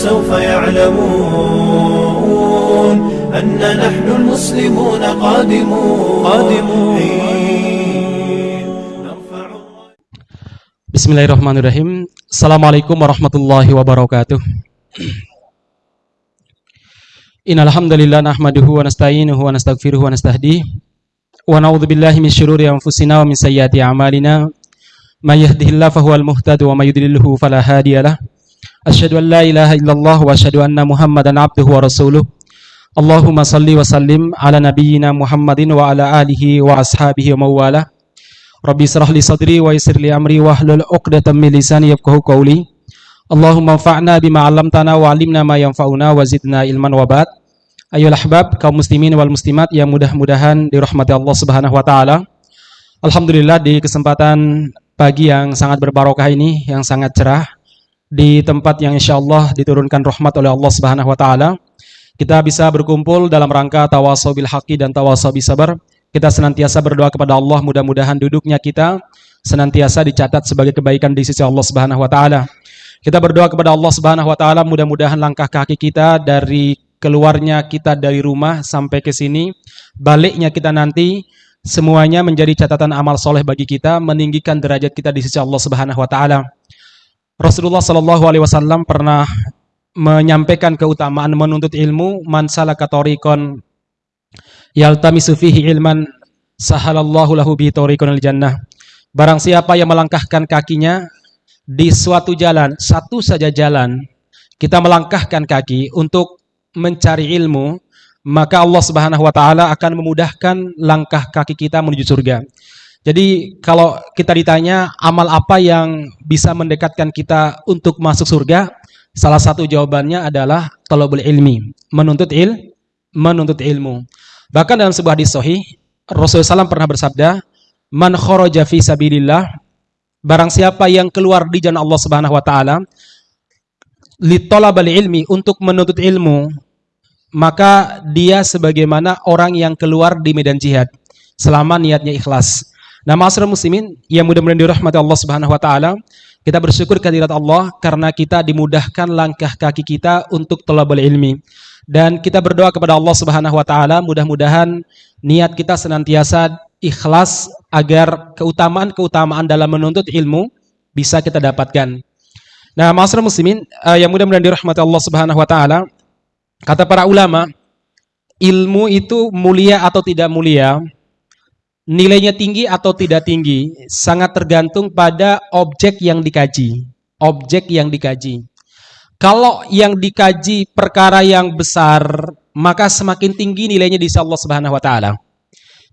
فسوف يعلمون أن نحن المسلمون قادمون قادمون نرفع Bismillahirrahmanirrahim. Assalamualaikum warahmatullahi wabarakatuh. Innal hamdalillah nahmaduhu wa nasta'inuhu wa nastaghfiruhu wa nastahdihi wa na'udzu billahi min syururi anfusina wa min sayyiati a'malina. May yahdihillahu fahuwal muhtadi wa may yudlilhu fala hadiyalah. Asyhadu an la ilaha illallah wa asyhadu anna Muhammadan abduhu wa rasuluh. Allahumma salli wa sallim ala nabiyyina Muhammadin wa ala alihi wa ashabihi wa mawalah. Rabbi israh li sadri wa yassir li amri wahlul 'uqdatam min lisani yafqahu qawli. Allahumma anfa'na bima wa 'allimna ma yanfa'una wa zidna ilman wa ba'd. Ayolah ahbab kaum muslimin wal muslimat yang mudah-mudahan dirahmati Allah Subhanahu wa taala. Alhamdulillah di kesempatan pagi yang sangat berbarokah ini yang sangat cerah di tempat yang insyaallah diturunkan rahmat oleh Allah Subhanahu wa taala. Kita bisa berkumpul dalam rangka tawasau bil haqqi dan tawasau sabar. Kita senantiasa berdoa kepada Allah mudah-mudahan duduknya kita senantiasa dicatat sebagai kebaikan di sisi Allah Subhanahu wa taala. Kita berdoa kepada Allah Subhanahu wa taala mudah-mudahan langkah kaki kita dari keluarnya kita dari rumah sampai ke sini, baliknya kita nanti semuanya menjadi catatan amal soleh bagi kita, meninggikan derajat kita di sisi Allah Subhanahu wa taala. Rasulullah Shallallahu alaihi wasallam pernah menyampaikan keutamaan menuntut ilmu, man salaka tariqan yaltamisu fihi ilman sahalallahu lahu bihi tariqan jannah. Barang siapa yang melangkahkan kakinya di suatu jalan, satu saja jalan, kita melangkahkan kaki untuk mencari ilmu, maka Allah Subhanahu wa taala akan memudahkan langkah kaki kita menuju surga. Jadi kalau kita ditanya amal apa yang bisa mendekatkan kita untuk masuk surga, salah satu jawabannya adalah talabul ilmi, menuntut il, menuntut ilmu. Bahkan dalam sebuah hadis sahih, Rasulullah SAW pernah bersabda, "Man kharaja fi sabilillah" Barang siapa yang keluar di jalan Allah Subhanahu wa taala li talabal ilmi untuk menuntut ilmu, maka dia sebagaimana orang yang keluar di medan jihad selama niatnya ikhlas. Nah, masyarakat muslimin yang mudah-mudahan dirahmati Allah Subhanahu wa taala, kita bersyukur kehadirat Allah karena kita dimudahkan langkah kaki kita untuk talabul ilmi. Dan kita berdoa kepada Allah Subhanahu wa taala mudah-mudahan niat kita senantiasa ikhlas agar keutamaan-keutamaan dalam menuntut ilmu bisa kita dapatkan. Nah, masyarakat muslimin uh, yang mudah-mudahan dirahmati Allah Subhanahu wa taala, kata para ulama, ilmu itu mulia atau tidak mulia, nilainya tinggi atau tidak tinggi, sangat tergantung pada objek yang dikaji. Objek yang dikaji. Kalau yang dikaji perkara yang besar, maka semakin tinggi nilainya di Allah Subhanahu wa taala.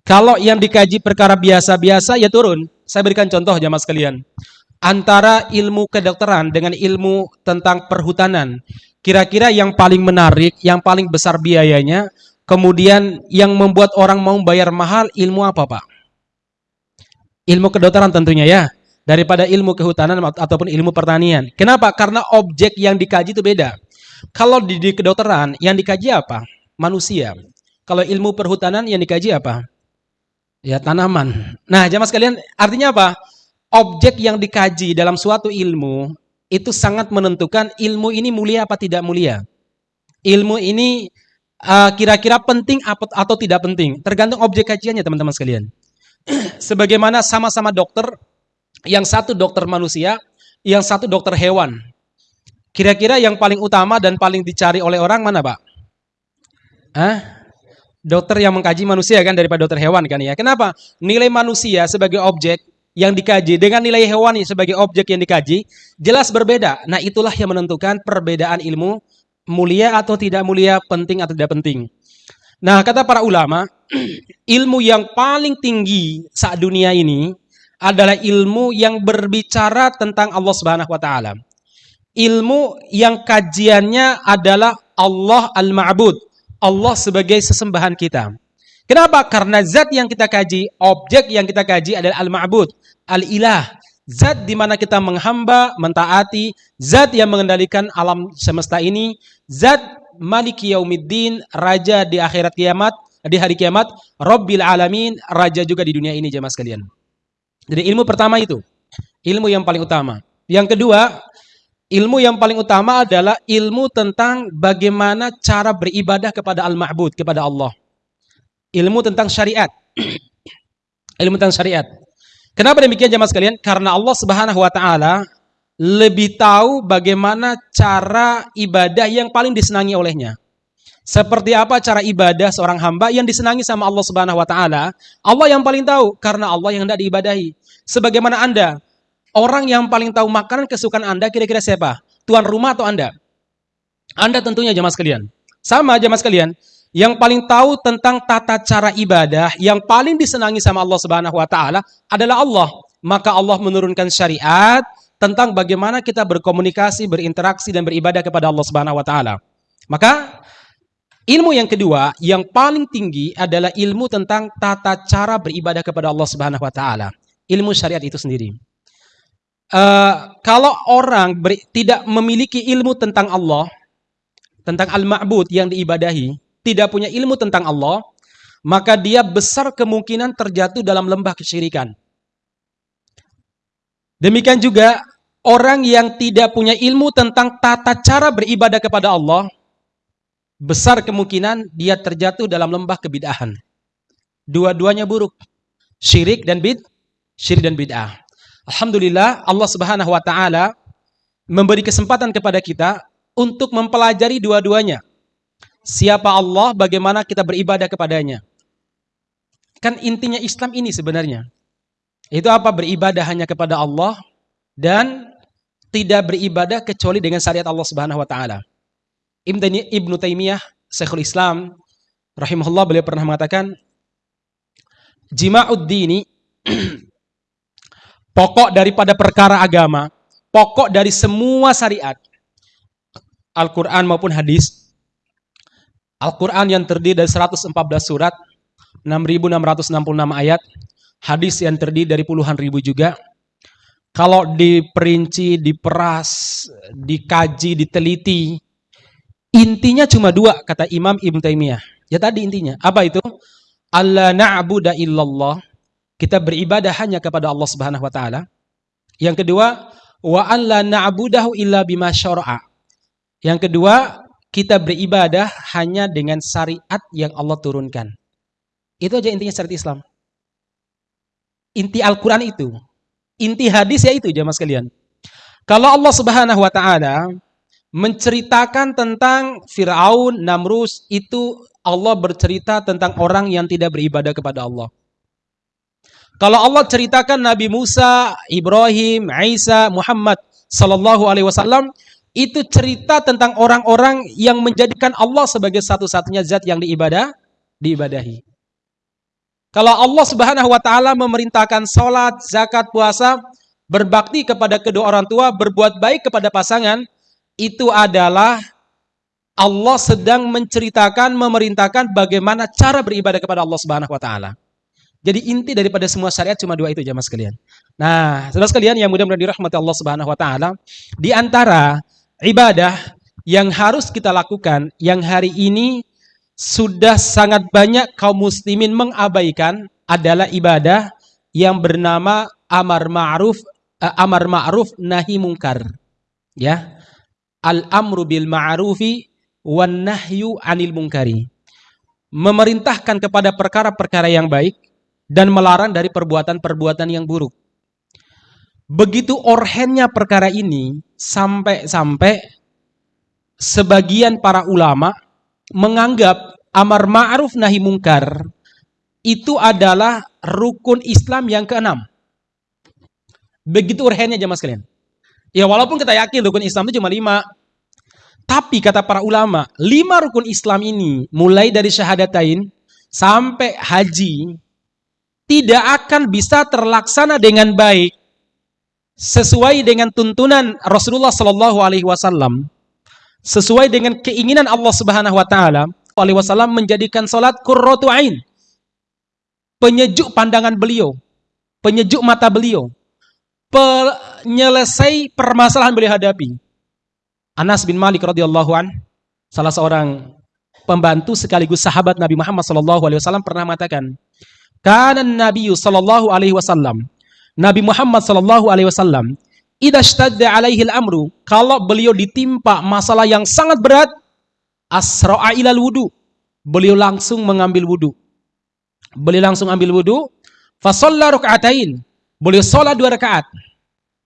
Kalau yang dikaji perkara biasa-biasa ya turun. Saya berikan contoh jamaah sekalian. Antara ilmu kedokteran dengan ilmu tentang perhutanan. Kira-kira yang paling menarik, yang paling besar biayanya, kemudian yang membuat orang mau bayar mahal ilmu apa Pak? Ilmu kedokteran tentunya ya. Daripada ilmu kehutanan ataupun ilmu pertanian. Kenapa? Karena objek yang dikaji itu beda. Kalau di, di kedokteran, yang dikaji apa? Manusia. Kalau ilmu perhutanan yang dikaji apa? Ya, tanaman. Nah, jamaah sekalian, artinya apa? Objek yang dikaji dalam suatu ilmu itu sangat menentukan ilmu ini mulia apa tidak mulia. Ilmu ini kira-kira uh, penting atau tidak penting, tergantung objek kajiannya teman-teman sekalian. Sebagaimana sama-sama dokter, yang satu dokter manusia, yang satu dokter hewan. Kira-kira yang paling utama dan paling dicari oleh orang mana, Pak? Hah? dokter yang mengkaji manusia kan daripada dokter hewan kan ya. Kenapa? Nilai manusia sebagai objek yang dikaji dengan nilai hewani sebagai objek yang dikaji jelas berbeda. Nah, itulah yang menentukan perbedaan ilmu mulia atau tidak mulia, penting atau tidak penting. Nah, kata para ulama, ilmu yang paling tinggi saat dunia ini adalah ilmu yang berbicara tentang Allah Subhanahu wa taala. Ilmu yang kajiannya adalah Allah Al-Ma'bud, Allah sebagai sesembahan kita. Kenapa? Karena zat yang kita kaji, objek yang kita kaji adalah al-ma'bud, al-ilah. Zat di mana kita menghamba, mentaati, zat yang mengendalikan alam semesta ini, zat maliki yaumiddin, raja di akhirat kiamat, di hari kiamat, Rabbil alamin, raja juga di dunia ini jemaah sekalian. Jadi ilmu pertama itu, ilmu yang paling utama. Yang kedua, Ilmu yang paling utama adalah ilmu tentang bagaimana cara beribadah kepada Al-Ma'bud, kepada Allah. Ilmu tentang syariat. ilmu tentang syariat. Kenapa demikian jemaah sekalian? Karena Allah Subhanahu wa taala lebih tahu bagaimana cara ibadah yang paling disenangi olehnya. Seperti apa cara ibadah seorang hamba yang disenangi sama Allah Subhanahu wa taala? Allah yang paling tahu karena Allah yang hendak diibadahi. Sebagaimana Anda Orang yang paling tahu makanan kesukaan Anda kira-kira siapa? Tuan rumah atau Anda? Anda tentunya jemaah sekalian. Sama jemaah sekalian, yang paling tahu tentang tata cara ibadah yang paling disenangi sama Allah Subhanahu wa taala adalah Allah. Maka Allah menurunkan syariat tentang bagaimana kita berkomunikasi, berinteraksi dan beribadah kepada Allah Subhanahu wa taala. Maka ilmu yang kedua yang paling tinggi adalah ilmu tentang tata cara beribadah kepada Allah Subhanahu wa taala. Ilmu syariat itu sendiri uh, kalau orang beri, tidak memiliki ilmu tentang Allah, tentang al-ma'bud yang diibadahi, tidak punya ilmu tentang Allah, maka dia besar kemungkinan terjatuh dalam lembah kesyirikan. Demikian juga orang yang tidak punya ilmu tentang tata cara beribadah kepada Allah, besar kemungkinan dia terjatuh dalam lembah kebidahan. Dua-duanya buruk. Syirik dan bid, syirik dan bid'ah. Alhamdulillah Allah Subhanahu wa taala memberi kesempatan kepada kita untuk mempelajari dua-duanya. Siapa Allah, bagaimana kita beribadah kepadanya. Kan intinya Islam ini sebenarnya. Itu apa? Beribadah hanya kepada Allah dan tidak beribadah kecuali dengan syariat Allah Subhanahu wa taala. Ibnu Taimiyah, Syekhul Islam rahimahullah beliau pernah mengatakan jima'ud dini pokok daripada perkara agama, pokok dari semua syariat, Al-Quran maupun hadis, Al-Quran yang terdiri dari 114 surat, 6.666 ayat, hadis yang terdiri dari puluhan ribu juga, kalau diperinci, diperas, dikaji, diteliti, intinya cuma dua, kata Imam Ibn Taimiyah. Ya tadi intinya. Apa itu? Allah na'budu illallah kita beribadah hanya kepada Allah Subhanahu wa taala. Yang kedua, wa an la na'budahu illa bima syara'a. Yang kedua, kita beribadah hanya dengan syariat yang Allah turunkan. Itu aja intinya syariat Islam. Inti Al-Quran itu. Inti hadis ya itu jamaah sekalian. Kalau Allah subhanahu wa ta'ala menceritakan tentang Fir'aun, Namrus, itu Allah bercerita tentang orang yang tidak beribadah kepada Allah. Kalau Allah ceritakan Nabi Musa, Ibrahim, Isa, Muhammad sallallahu alaihi wasallam itu cerita tentang orang-orang yang menjadikan Allah sebagai satu-satunya zat yang diibadah, diibadahi. Kalau Allah Subhanahu wa taala memerintahkan salat, zakat, puasa, berbakti kepada kedua orang tua, berbuat baik kepada pasangan, itu adalah Allah sedang menceritakan, memerintahkan bagaimana cara beribadah kepada Allah Subhanahu wa taala. Jadi inti daripada semua syariat cuma dua itu jamaah sekalian. Nah, saudara sekalian yang mudah-mudahan dirahmati Allah Subhanahu wa taala, di antara ibadah yang harus kita lakukan yang hari ini sudah sangat banyak kaum muslimin mengabaikan adalah ibadah yang bernama amar ma'ruf uh, amar ma'ruf nahi mungkar. Ya. Al-amru bil ma'rufi wan nahyu anil mungkari. Memerintahkan kepada perkara-perkara yang baik dan melarang dari perbuatan-perbuatan yang buruk. Begitu orhennya perkara ini sampai-sampai sebagian para ulama menganggap amar ma'ruf nahi mungkar itu adalah rukun Islam yang keenam. Begitu orhennya jemaah sekalian. Ya walaupun kita yakin rukun Islam itu cuma lima. Tapi kata para ulama, lima rukun Islam ini mulai dari syahadatain sampai haji tidak akan bisa terlaksana dengan baik sesuai dengan tuntunan Rasulullah Shallallahu Alaihi Wasallam, sesuai dengan keinginan Allah Subhanahu Wa Taala, Alaihi Wasallam menjadikan salat qurratu ain, penyejuk pandangan beliau, penyejuk mata beliau, penyelesai permasalahan beliau hadapi. Anas bin Malik radhiyallahu an, salah seorang pembantu sekaligus sahabat Nabi Muhammad sallallahu alaihi wasallam pernah mengatakan, karena Nabi sallallahu alaihi wasallam, Nabi Muhammad sallallahu alaihi wasallam, idashtadda alaihi amru kalau beliau ditimpa masalah yang sangat berat asra'a ilal wudu beliau langsung mengambil wudu. Beliau langsung ambil wudu fa rakaatain beliau salat dua rakaat.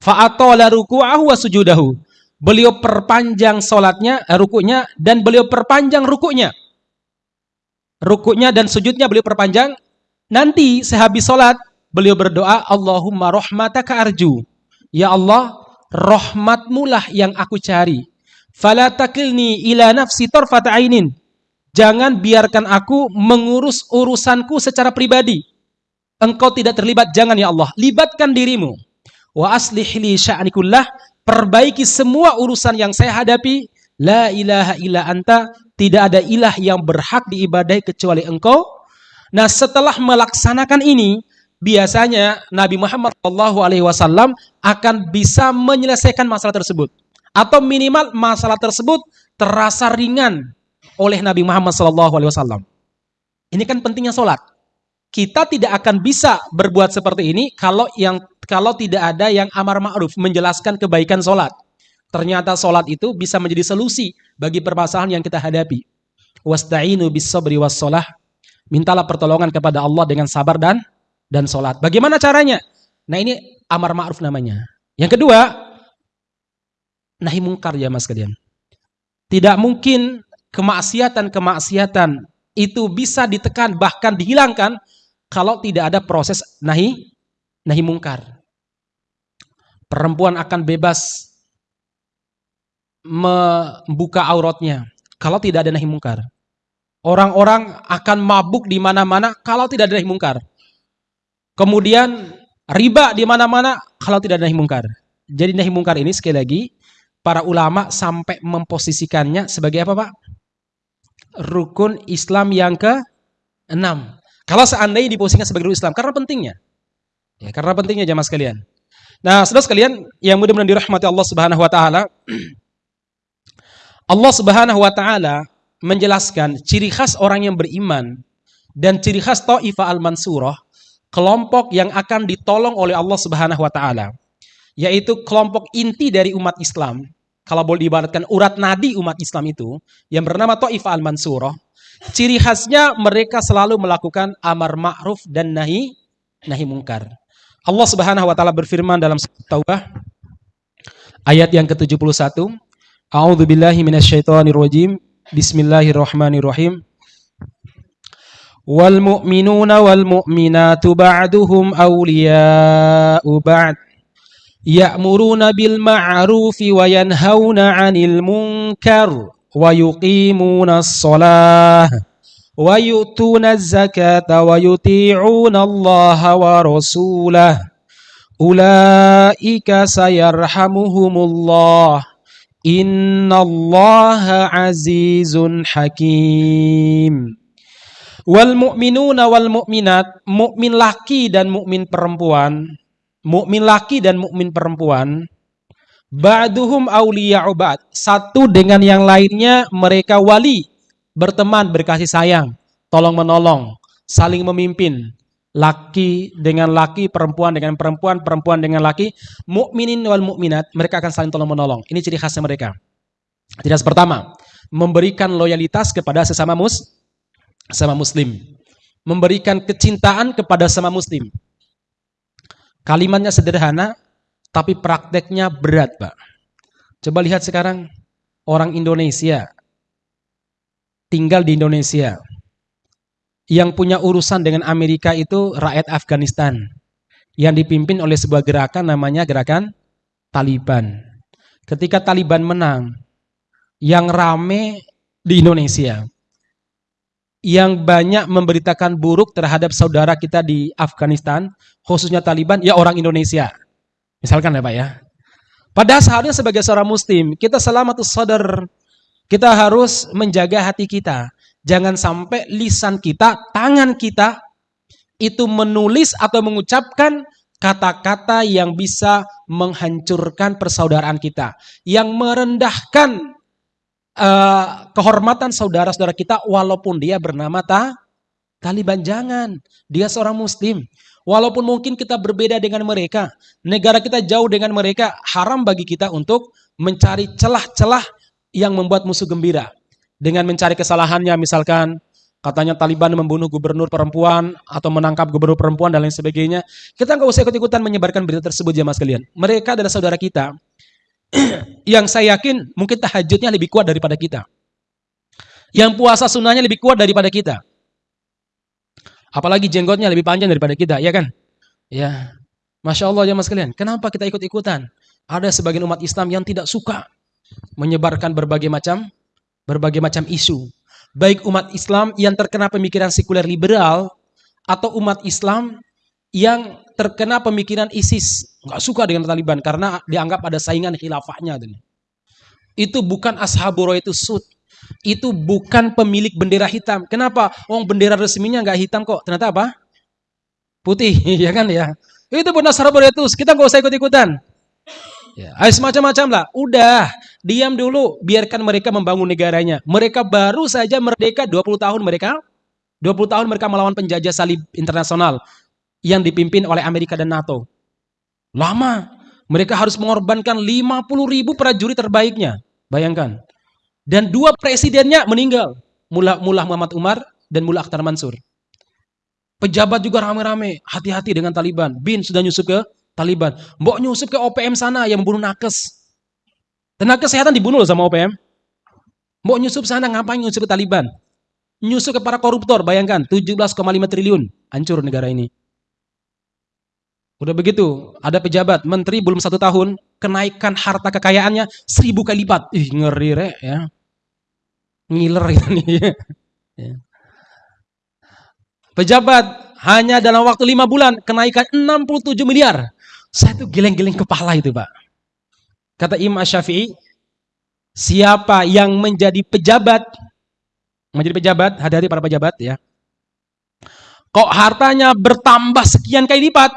Fa atala ruku'ahu wa sujudahu beliau perpanjang salatnya eh, rukunya dan beliau perpanjang rukunya. Rukunya dan sujudnya beliau perpanjang. Nanti sehabis salat beliau berdoa Allahumma rahmataka arju Ya Allah, rahmatmu lah yang aku cari. Fala takilni ila nafsi tarfat ainin. Jangan biarkan aku mengurus urusanku secara pribadi. Engkau tidak terlibat, jangan ya Allah. Libatkan dirimu. Wa aslih li sya'nikullah. Perbaiki semua urusan yang saya hadapi. La ilaha illa anta. Tidak ada ilah yang berhak diibadai kecuali engkau. Nah setelah melaksanakan ini, biasanya Nabi Muhammad SAW akan bisa menyelesaikan masalah tersebut. Atau minimal masalah tersebut terasa ringan oleh Nabi Muhammad SAW. Ini kan pentingnya sholat. Kita tidak akan bisa berbuat seperti ini kalau yang kalau tidak ada yang amar ma'ruf menjelaskan kebaikan sholat. Ternyata sholat itu bisa menjadi solusi bagi permasalahan yang kita hadapi. Wasta'inu bis sabri Mintalah pertolongan kepada Allah dengan sabar dan dan sholat. Bagaimana caranya? Nah ini amar ma'ruf namanya. Yang kedua, nahi mungkar ya mas kalian. Tidak mungkin kemaksiatan-kemaksiatan itu bisa ditekan bahkan dihilangkan kalau tidak ada proses nahi nahi mungkar. Perempuan akan bebas membuka auratnya kalau tidak ada nahi mungkar. Orang-orang akan mabuk di mana-mana kalau tidak ada nahi mungkar. Kemudian riba di mana-mana kalau tidak ada nahi mungkar. Jadi nahi mungkar ini sekali lagi para ulama sampai memposisikannya sebagai apa Pak? Rukun Islam yang ke enam. Kalau seandainya diposisikan sebagai rukun Islam karena pentingnya. Ya, karena pentingnya jamaah sekalian. Nah, saudara sekalian yang mudah-mudahan dirahmati Allah Subhanahu wa taala. Allah Subhanahu wa taala menjelaskan ciri khas orang yang beriman dan ciri khas Taifah al-Mansurah kelompok yang akan ditolong oleh Allah Subhanahu wa taala, yaitu kelompok inti dari umat Islam. Kalau boleh diibaratkan urat nadi umat Islam itu yang bernama Taifah al-Mansurah, ciri khasnya mereka selalu melakukan amar ma'ruf dan nahi nahi mungkar. Allah Subhanahu wa taala berfirman dalam Taubah ayat yang ke-71, A'udzu billahi minasyaitonir rajim. Bismillahirrahmanirrahim. والمؤمنون والمؤمنات بعضهم أولياء بعض يأمرون بالمعروف وينهون عن المنكر ويقيمون الصلاة ويؤتون الزكاة ويطيعون الله ورسوله. أولئك سيرحمهم الله. إن الله عزيز حكيم. Wal mu'minuna wal mu'minat, mukmin laki dan mukmin perempuan, mukmin laki dan mukmin perempuan, ba'duhum awliya'u ba'd. Satu dengan yang lainnya mereka wali, berteman, berkasih sayang, tolong menolong, saling memimpin. Laki dengan laki, perempuan dengan perempuan, perempuan dengan laki, mukminin wal mukminat, mereka akan saling tolong menolong. Ini ciri khasnya mereka. Tidak pertama, memberikan loyalitas kepada sesama mus sama muslim. Memberikan kecintaan kepada sama muslim. Kalimatnya sederhana, tapi prakteknya berat, Pak. Coba lihat sekarang orang Indonesia tinggal di Indonesia. Yang punya urusan dengan Amerika itu rakyat Afghanistan. Yang dipimpin oleh sebuah gerakan namanya gerakan Taliban. Ketika Taliban menang, yang rame di Indonesia yang banyak memberitakan buruk terhadap saudara kita di Afghanistan, khususnya Taliban, ya orang Indonesia. Misalkan ya Pak ya. Padahal seharusnya sebagai seorang muslim, kita selamatus sadar, kita harus menjaga hati kita. Jangan sampai lisan kita, tangan kita, itu menulis atau mengucapkan kata-kata yang bisa menghancurkan persaudaraan kita. Yang merendahkan uh, kehormatan saudara-saudara kita walaupun dia bernama ta Taliban jangan dia seorang muslim Walaupun mungkin kita berbeda dengan mereka, negara kita jauh dengan mereka, haram bagi kita untuk mencari celah-celah yang membuat musuh gembira. Dengan mencari kesalahannya misalkan katanya Taliban membunuh gubernur perempuan atau menangkap gubernur perempuan dan lain sebagainya. Kita nggak usah ikut-ikutan menyebarkan berita tersebut ya mas kalian. Mereka adalah saudara kita yang saya yakin mungkin tahajudnya lebih kuat daripada kita. Yang puasa sunnahnya lebih kuat daripada kita. Apalagi jenggotnya lebih panjang daripada kita, ya kan? Ya. Masya Allah ya mas kalian. Kenapa kita ikut-ikutan? Ada sebagian umat Islam yang tidak suka menyebarkan berbagai macam berbagai macam isu. Baik umat Islam yang terkena pemikiran sekuler liberal atau umat Islam yang terkena pemikiran ISIS. Nggak suka dengan Taliban karena dianggap ada saingan khilafahnya. Itu bukan ashaburo itu sud itu bukan pemilik bendera hitam. Kenapa? Oh, bendera resminya nggak hitam kok. Ternyata apa? Putih, ya kan ya. Itu benar itu. Kita nggak usah ikut-ikutan. Ya, semacam-macam lah. Udah, diam dulu. Biarkan mereka membangun negaranya. Mereka baru saja merdeka 20 tahun mereka. 20 tahun mereka melawan penjajah salib internasional yang dipimpin oleh Amerika dan NATO. Lama. Mereka harus mengorbankan 50 ribu prajurit terbaiknya. Bayangkan. Dan dua presidennya meninggal. Mullah, Mullah Muhammad Umar dan Mullah Akhtar Mansur. Pejabat juga rame-rame. Hati-hati dengan Taliban. Bin sudah nyusup ke Taliban. Mbok nyusup ke OPM sana yang membunuh nakes. Tenaga kesehatan dibunuh sama OPM. Mbok nyusup sana ngapain nyusup ke Taliban? Nyusup ke para koruptor, bayangkan 17,5 triliun. Hancur negara ini. Udah begitu, ada pejabat, menteri belum satu tahun, kenaikan harta kekayaannya seribu kali lipat. Ih, ngeri re, ya. Ngiler itu nih. Ya. Pejabat hanya dalam waktu lima bulan kenaikan 67 miliar. Saya tuh geleng-geleng kepala itu, Pak. Kata Imam Syafi'i, siapa yang menjadi pejabat, menjadi pejabat, hati-hati para pejabat ya. Kok hartanya bertambah sekian kali lipat,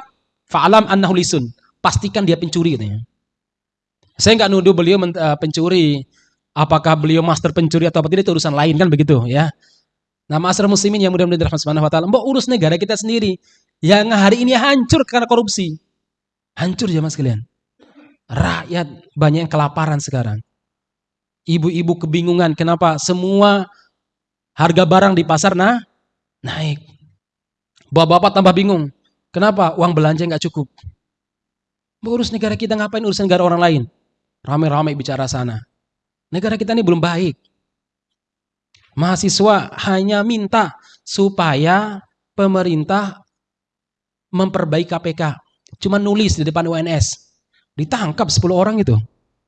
Fa'alam annahu lisun. Pastikan dia pencuri katanya. Saya nggak nuduh beliau uh, pencuri. Apakah beliau master pencuri atau apa tidak itu urusan lain kan begitu ya. Nah, masyarakat muslimin yang mudah-mudahan dirahmati Subhanahu wa taala, mbok urus negara kita sendiri yang hari ini hancur karena korupsi. Hancur ya Mas kalian. Rakyat banyak yang kelaparan sekarang. Ibu-ibu kebingungan kenapa semua harga barang di pasar nah naik. Bapak-bapak tambah bingung. Kenapa? Uang belanja nggak cukup. Urus negara kita ngapain urus negara orang lain? Ramai-ramai bicara sana. Negara kita ini belum baik. Mahasiswa hanya minta supaya pemerintah memperbaiki KPK. Cuma nulis di depan UNS. Ditangkap 10 orang itu.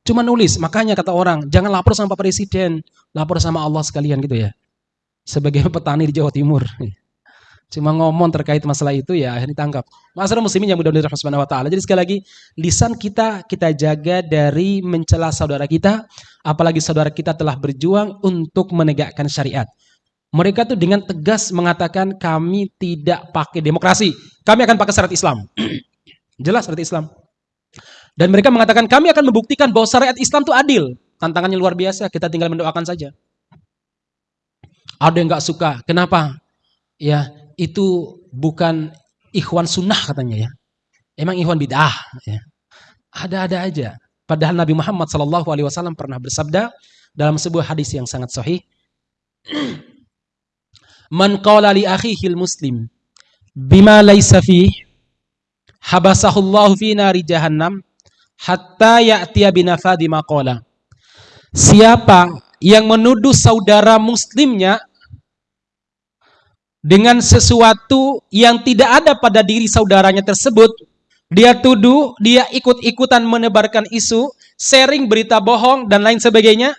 Cuma nulis. Makanya kata orang, jangan lapor sama Pak Presiden. Lapor sama Allah sekalian gitu ya. Sebagai petani di Jawa Timur. Cuma ngomong terkait masalah itu ya akhirnya ditangkap. Masalah muslimin yang mudah-mudahan subhanahu wa ta'ala. Jadi sekali lagi, lisan kita kita jaga dari mencela saudara kita, apalagi saudara kita telah berjuang untuk menegakkan syariat. Mereka tuh dengan tegas mengatakan kami tidak pakai demokrasi. Kami akan pakai syariat Islam. Jelas syariat Islam. Dan mereka mengatakan kami akan membuktikan bahwa syariat Islam itu adil. Tantangannya luar biasa, kita tinggal mendoakan saja. Ada yang nggak suka. Kenapa? Ya, itu bukan ikhwan sunnah katanya ya. Emang ikhwan bid'ah. Ya. Ada-ada aja. Padahal Nabi Muhammad Shallallahu Alaihi Wasallam pernah bersabda dalam sebuah hadis yang sangat sahih. Man qala li akhihil muslim bima laysa fi habasahullahu fi nari jahannam hatta ya'tiya binafadi maqala. Siapa yang menuduh saudara muslimnya dengan sesuatu yang tidak ada pada diri saudaranya tersebut, dia tuduh, dia ikut-ikutan menebarkan isu, sharing berita bohong dan lain sebagainya.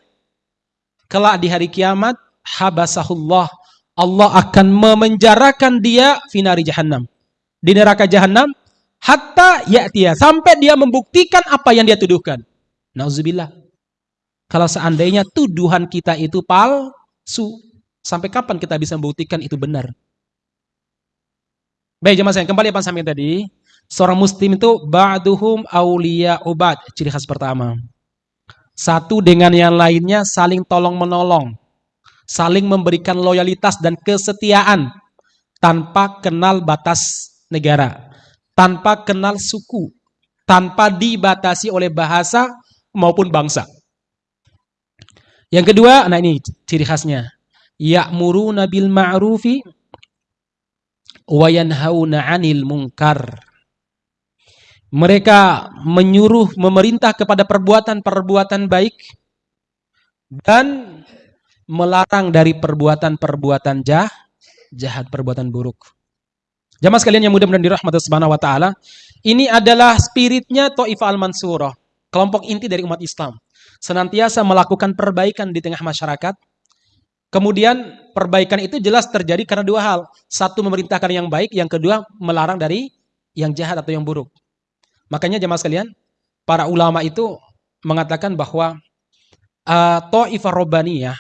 Kelak di hari kiamat, habasahullah. Allah akan memenjarakan dia finari jahannam. Di neraka jahannam, hatta ya'tiya. Sampai dia membuktikan apa yang dia tuduhkan. Nauzubillah. Kalau seandainya tuduhan kita itu palsu, Sampai kapan kita bisa membuktikan itu benar? Baik jemaah saya, kembali apa sampai tadi. Seorang muslim itu ba'duhum awliya ubad. Ciri khas pertama. Satu dengan yang lainnya saling tolong menolong. Saling memberikan loyalitas dan kesetiaan tanpa kenal batas negara. tanpa kenal suku, tanpa dibatasi oleh bahasa maupun bangsa. Yang kedua, nah ini ciri khasnya. Ya'muruna bil ma'rufi wa yanhauna 'anil munkar. Mereka menyuruh memerintah kepada perbuatan-perbuatan baik dan melarang dari perbuatan-perbuatan jah, jahat, perbuatan buruk. Jamaah sekalian yang mudah-mudahan dirahmati subhanahu wa taala, ini adalah spiritnya Taifah al-Mansurah, kelompok inti dari umat Islam. Senantiasa melakukan perbaikan di tengah masyarakat. Kemudian perbaikan itu jelas terjadi karena dua hal. Satu memerintahkan yang baik, yang kedua melarang dari yang jahat atau yang buruk. Makanya jemaah sekalian, para ulama itu mengatakan bahwa uh, Ta'ifah Robbaniyah,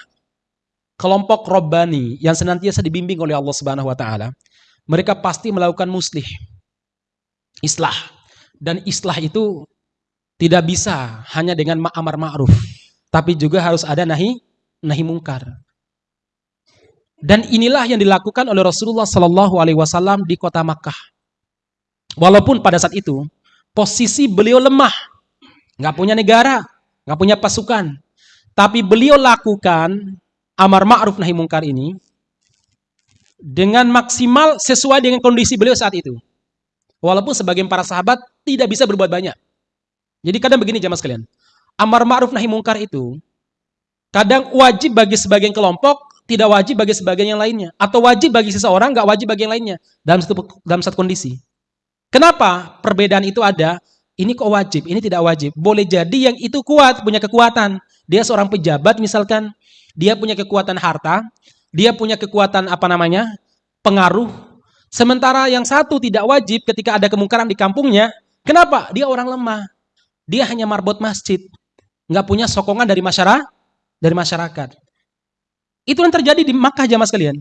kelompok Robbani yang senantiasa dibimbing oleh Allah Subhanahu wa taala, mereka pasti melakukan muslih. Islah. Dan islah itu tidak bisa hanya dengan amar ma'ruf, tapi juga harus ada nahi nahi mungkar. Dan inilah yang dilakukan oleh Rasulullah Sallallahu Alaihi Wasallam di kota Makkah. Walaupun pada saat itu posisi beliau lemah. Nggak punya negara, nggak punya pasukan. Tapi beliau lakukan amar ma'ruf nahi mungkar ini dengan maksimal sesuai dengan kondisi beliau saat itu. Walaupun sebagian para sahabat tidak bisa berbuat banyak. Jadi kadang begini jamaah sekalian. Amar ma'ruf nahi mungkar itu kadang wajib bagi sebagian kelompok, tidak wajib bagi sebagian yang lainnya. Atau wajib bagi seseorang, nggak wajib bagi yang lainnya. Dalam satu, dalam satu kondisi. Kenapa perbedaan itu ada? Ini kok wajib, ini tidak wajib. Boleh jadi yang itu kuat, punya kekuatan. Dia seorang pejabat misalkan, dia punya kekuatan harta, dia punya kekuatan apa namanya? pengaruh. Sementara yang satu tidak wajib ketika ada kemungkaran di kampungnya. Kenapa? Dia orang lemah. Dia hanya marbot masjid. Nggak punya sokongan dari masyarakat. Dari masyarakat. Itu yang terjadi di Makkah jamaah sekalian.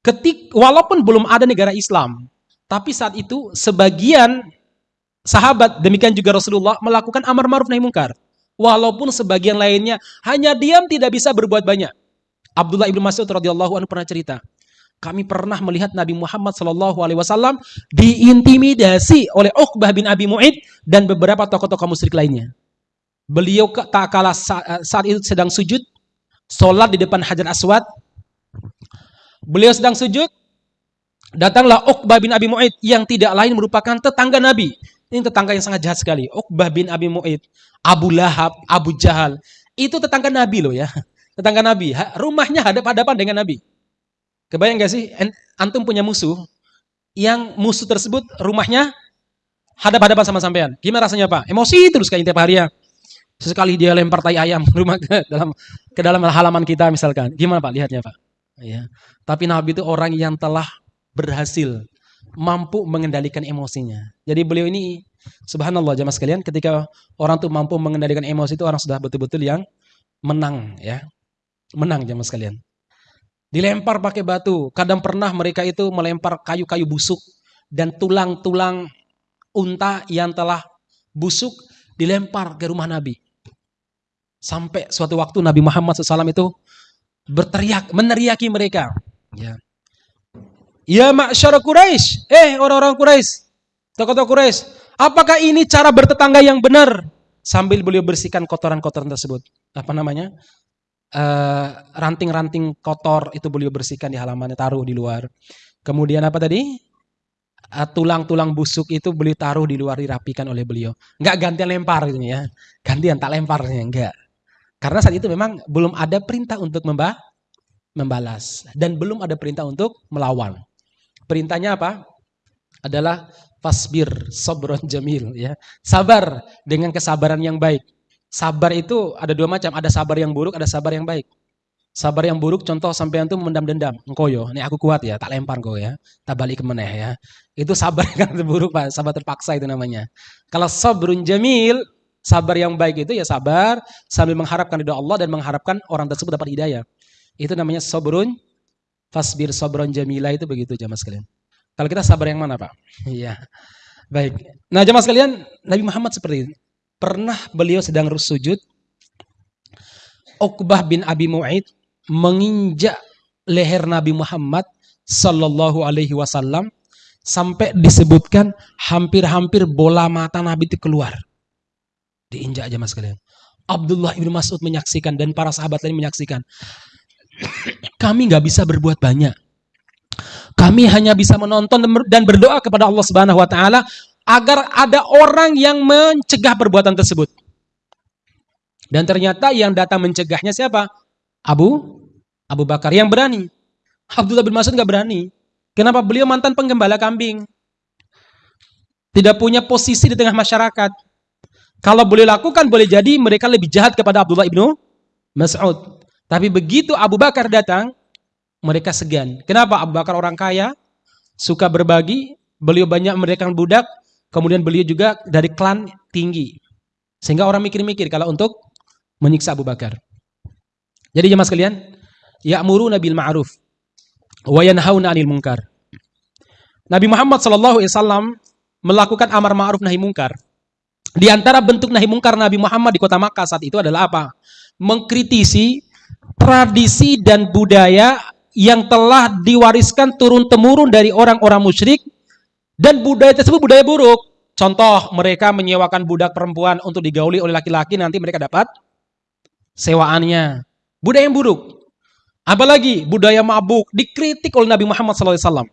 Ketik, walaupun belum ada negara Islam, tapi saat itu sebagian sahabat, demikian juga Rasulullah melakukan amar ma'ruf nahi mungkar. Walaupun sebagian lainnya hanya diam tidak bisa berbuat banyak. Abdullah ibnu Mas'ud radhiyallahu anhu pernah cerita, kami pernah melihat Nabi Muhammad Shallallahu Alaihi Wasallam diintimidasi oleh Uqbah bin Abi Mu'id dan beberapa tokoh-tokoh musyrik lainnya. Beliau tak kalah saat itu sedang sujud, sholat di depan Hajar Aswad. Beliau sedang sujud, Datanglah Uqbah bin Abi Mu'id yang tidak lain merupakan tetangga Nabi. Ini tetangga yang sangat jahat sekali. Uqbah bin Abi Mu'id, Abu Lahab, Abu Jahal. Itu tetangga Nabi loh ya. Tetangga Nabi. Rumahnya hadap-hadapan dengan Nabi. Kebayang gak sih? Antum punya musuh. Yang musuh tersebut rumahnya hadap-hadapan sama sampean. Gimana rasanya Pak? Emosi terus kayak tiap hari ya. Sesekali dia lempar tai ayam rumah ke dalam ke dalam halaman kita misalkan. Gimana Pak lihatnya Pak? Ya. Tapi Nabi itu orang yang telah berhasil mampu mengendalikan emosinya. Jadi beliau ini subhanallah jamaah sekalian ketika orang tuh mampu mengendalikan emosi itu orang sudah betul-betul yang menang ya. Menang jamaah sekalian. Dilempar pakai batu. Kadang pernah mereka itu melempar kayu-kayu busuk dan tulang-tulang unta yang telah busuk dilempar ke rumah Nabi. Sampai suatu waktu Nabi Muhammad SAW itu berteriak, meneriaki mereka. Ya. Ya ma'syara Quraisy, eh orang-orang Quraisy, tokoh-tokoh Quraisy, apakah ini cara bertetangga yang benar? Sambil beliau bersihkan kotoran-kotoran tersebut. Apa namanya? Eh, ranting-ranting uh, kotor itu beliau bersihkan di halamannya, taruh di luar. Kemudian apa tadi? Eh, tulang-tulang busuk itu beliau taruh di luar dirapikan oleh beliau. Enggak gantian lempar gitu ya. Gantian tak lemparnya enggak. Karena saat itu memang belum ada perintah untuk membah membalas dan belum ada perintah untuk melawan. Perintahnya apa? Adalah fasbir sobron jamil ya. Sabar dengan kesabaran yang baik. Sabar itu ada dua macam, ada sabar yang buruk, ada sabar yang baik. Sabar yang buruk contoh sampai itu memendam dendam. Engkau yo, ini aku kuat ya, tak lempar kau ya. Tak balik ke meneh ya. Itu sabar yang buruk Pak, sabar terpaksa itu namanya. Kalau sabrun jamil, sabar yang baik itu ya sabar sambil mengharapkan ridho Allah dan mengharapkan orang tersebut dapat hidayah. Itu namanya sabrun Fasbir sobron jamila itu begitu jamaah sekalian. Kalau kita sabar yang mana Pak? Iya. Baik. Nah jamaah sekalian, Nabi Muhammad seperti ini. Pernah beliau sedang sujud, Uqbah bin Abi Mu'id menginjak leher Nabi Muhammad sallallahu alaihi wasallam Sampai disebutkan hampir-hampir bola mata Nabi itu keluar. Diinjak aja mas kalian. Abdullah ibnu Mas'ud menyaksikan dan para sahabat lain menyaksikan. Kami nggak bisa berbuat banyak. Kami hanya bisa menonton dan berdoa kepada Allah Subhanahu wa taala agar ada orang yang mencegah perbuatan tersebut. Dan ternyata yang datang mencegahnya siapa? Abu Abu Bakar yang berani. Abdullah bin Mas'ud nggak berani. Kenapa? Beliau mantan penggembala kambing. Tidak punya posisi di tengah masyarakat. Kalau boleh lakukan, boleh jadi mereka lebih jahat kepada Abdullah ibnu Mas'ud. Tapi begitu Abu Bakar datang, mereka segan. Kenapa? Abu Bakar orang kaya, suka berbagi, beliau banyak mereka budak, kemudian beliau juga dari klan tinggi. Sehingga orang mikir-mikir kalau untuk menyiksa Abu Bakar. Jadi jemaah sekalian, ya'muruna bil ma'ruf wa yanhauna 'anil munkar. Nabi Muhammad sallallahu alaihi melakukan amar ma'ruf nahi munkar. Di antara bentuk nahi munkar Nabi Muhammad di kota Makkah saat itu adalah apa? Mengkritisi tradisi dan budaya yang telah diwariskan turun-temurun dari orang-orang musyrik dan budaya tersebut budaya buruk. Contoh, mereka menyewakan budak perempuan untuk digauli oleh laki-laki, nanti mereka dapat sewaannya. Budaya yang buruk. Apalagi budaya mabuk dikritik oleh Nabi Muhammad SAW.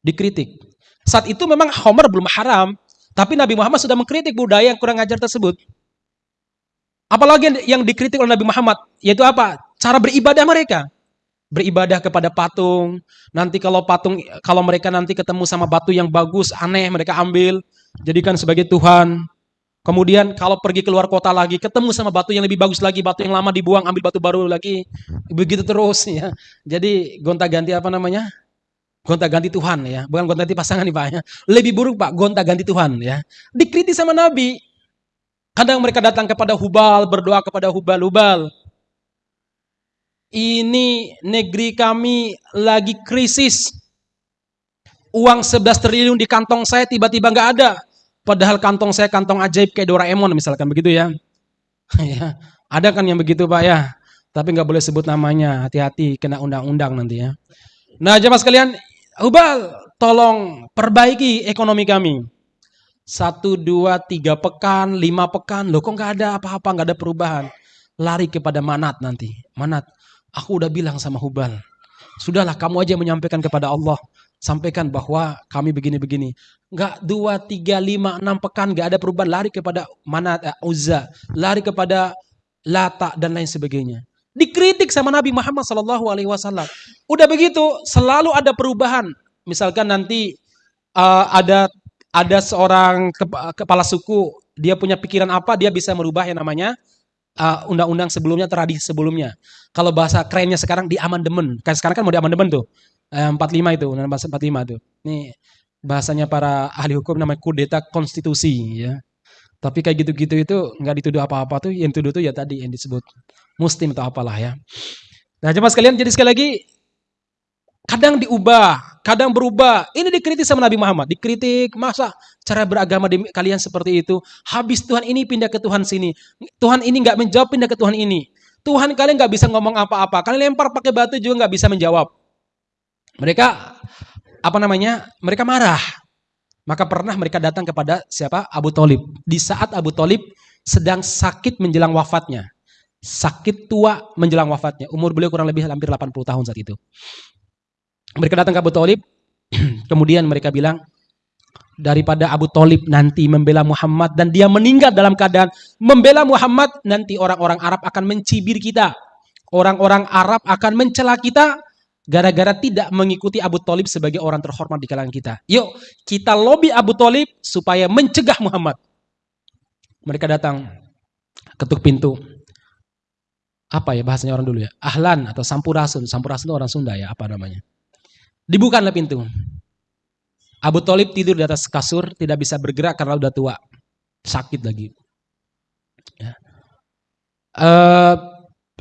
Dikritik. Saat itu memang Homer belum haram, tapi Nabi Muhammad sudah mengkritik budaya yang kurang ajar tersebut. Apalagi yang dikritik oleh Nabi Muhammad, yaitu apa? Cara beribadah mereka. Beribadah kepada patung. Nanti kalau patung, kalau mereka nanti ketemu sama batu yang bagus, aneh, mereka ambil, jadikan sebagai Tuhan. Kemudian kalau pergi keluar kota lagi, ketemu sama batu yang lebih bagus lagi, batu yang lama dibuang, ambil batu baru lagi. Begitu terus ya. Jadi gonta-ganti apa namanya? Gonta-ganti Tuhan ya, bukan gonta-ganti pasangan nih Pak ya. Lebih buruk Pak, gonta-ganti Tuhan ya. Dikritik sama Nabi. Kadang mereka datang kepada Hubal, berdoa kepada Hubal-Hubal. Ini negeri kami lagi krisis. Uang 11 triliun di kantong saya tiba-tiba nggak ada. Padahal kantong saya kantong ajaib kayak Doraemon misalkan begitu ya. ya. Ada kan yang begitu Pak ya. Tapi nggak boleh sebut namanya. Hati-hati kena undang-undang nanti ya. Nah jemaah sekalian. Hubal tolong perbaiki ekonomi kami. Satu, dua, tiga pekan, lima pekan. Loh kok nggak ada apa-apa, nggak ada perubahan. Lari kepada Manat nanti. Manat, aku udah bilang sama Hubal. Sudahlah kamu aja menyampaikan kepada Allah sampaikan bahwa kami begini-begini. Enggak dua, tiga, lima, enam pekan enggak ada perubahan lari kepada mana uh, Uzza, lari kepada Lata dan lain sebagainya. Dikritik sama Nabi Muhammad Sallallahu Alaihi Wasallam. Udah begitu selalu ada perubahan. Misalkan nanti uh, ada ada seorang kepala suku dia punya pikiran apa dia bisa merubah yang namanya uh, undang-undang uh, sebelumnya tradisi sebelumnya. Kalau bahasa kerennya sekarang di amandemen. Kan sekarang kan mau di amandemen tuh. 45 eh, itu, undang bahasa 45 itu. Ini bahasanya para ahli hukum namanya kudeta konstitusi ya. Tapi kayak gitu-gitu itu nggak dituduh apa-apa tuh, yang tuduh tuh ya tadi yang disebut muslim atau apalah ya. Nah, coba sekalian jadi sekali lagi kadang diubah, kadang berubah. Ini dikritik sama Nabi Muhammad, dikritik masa cara beragama di kalian seperti itu. Habis Tuhan ini pindah ke Tuhan sini. Tuhan ini nggak menjawab pindah ke Tuhan ini. Tuhan kalian nggak bisa ngomong apa-apa. Kalian lempar pakai batu juga nggak bisa menjawab. Mereka apa namanya? Mereka marah. Maka pernah mereka datang kepada siapa? Abu Talib. Di saat Abu Talib sedang sakit menjelang wafatnya. Sakit tua menjelang wafatnya. Umur beliau kurang lebih hampir 80 tahun saat itu. Mereka datang ke Abu Talib. kemudian mereka bilang, daripada Abu Talib nanti membela Muhammad dan dia meninggal dalam keadaan membela Muhammad, nanti orang-orang Arab akan mencibir kita. Orang-orang Arab akan mencela kita gara-gara tidak mengikuti Abu Talib sebagai orang terhormat di kalangan kita. Yuk, kita lobby Abu Talib supaya mencegah Muhammad. Mereka datang, ketuk pintu. Apa ya bahasanya orang dulu ya? Ahlan atau sampurasun. Sampurasun itu orang Sunda ya, apa namanya. Dibukalah pintu. Abu Talib tidur di atas kasur, tidak bisa bergerak karena udah tua. Sakit lagi. Ya. Uh,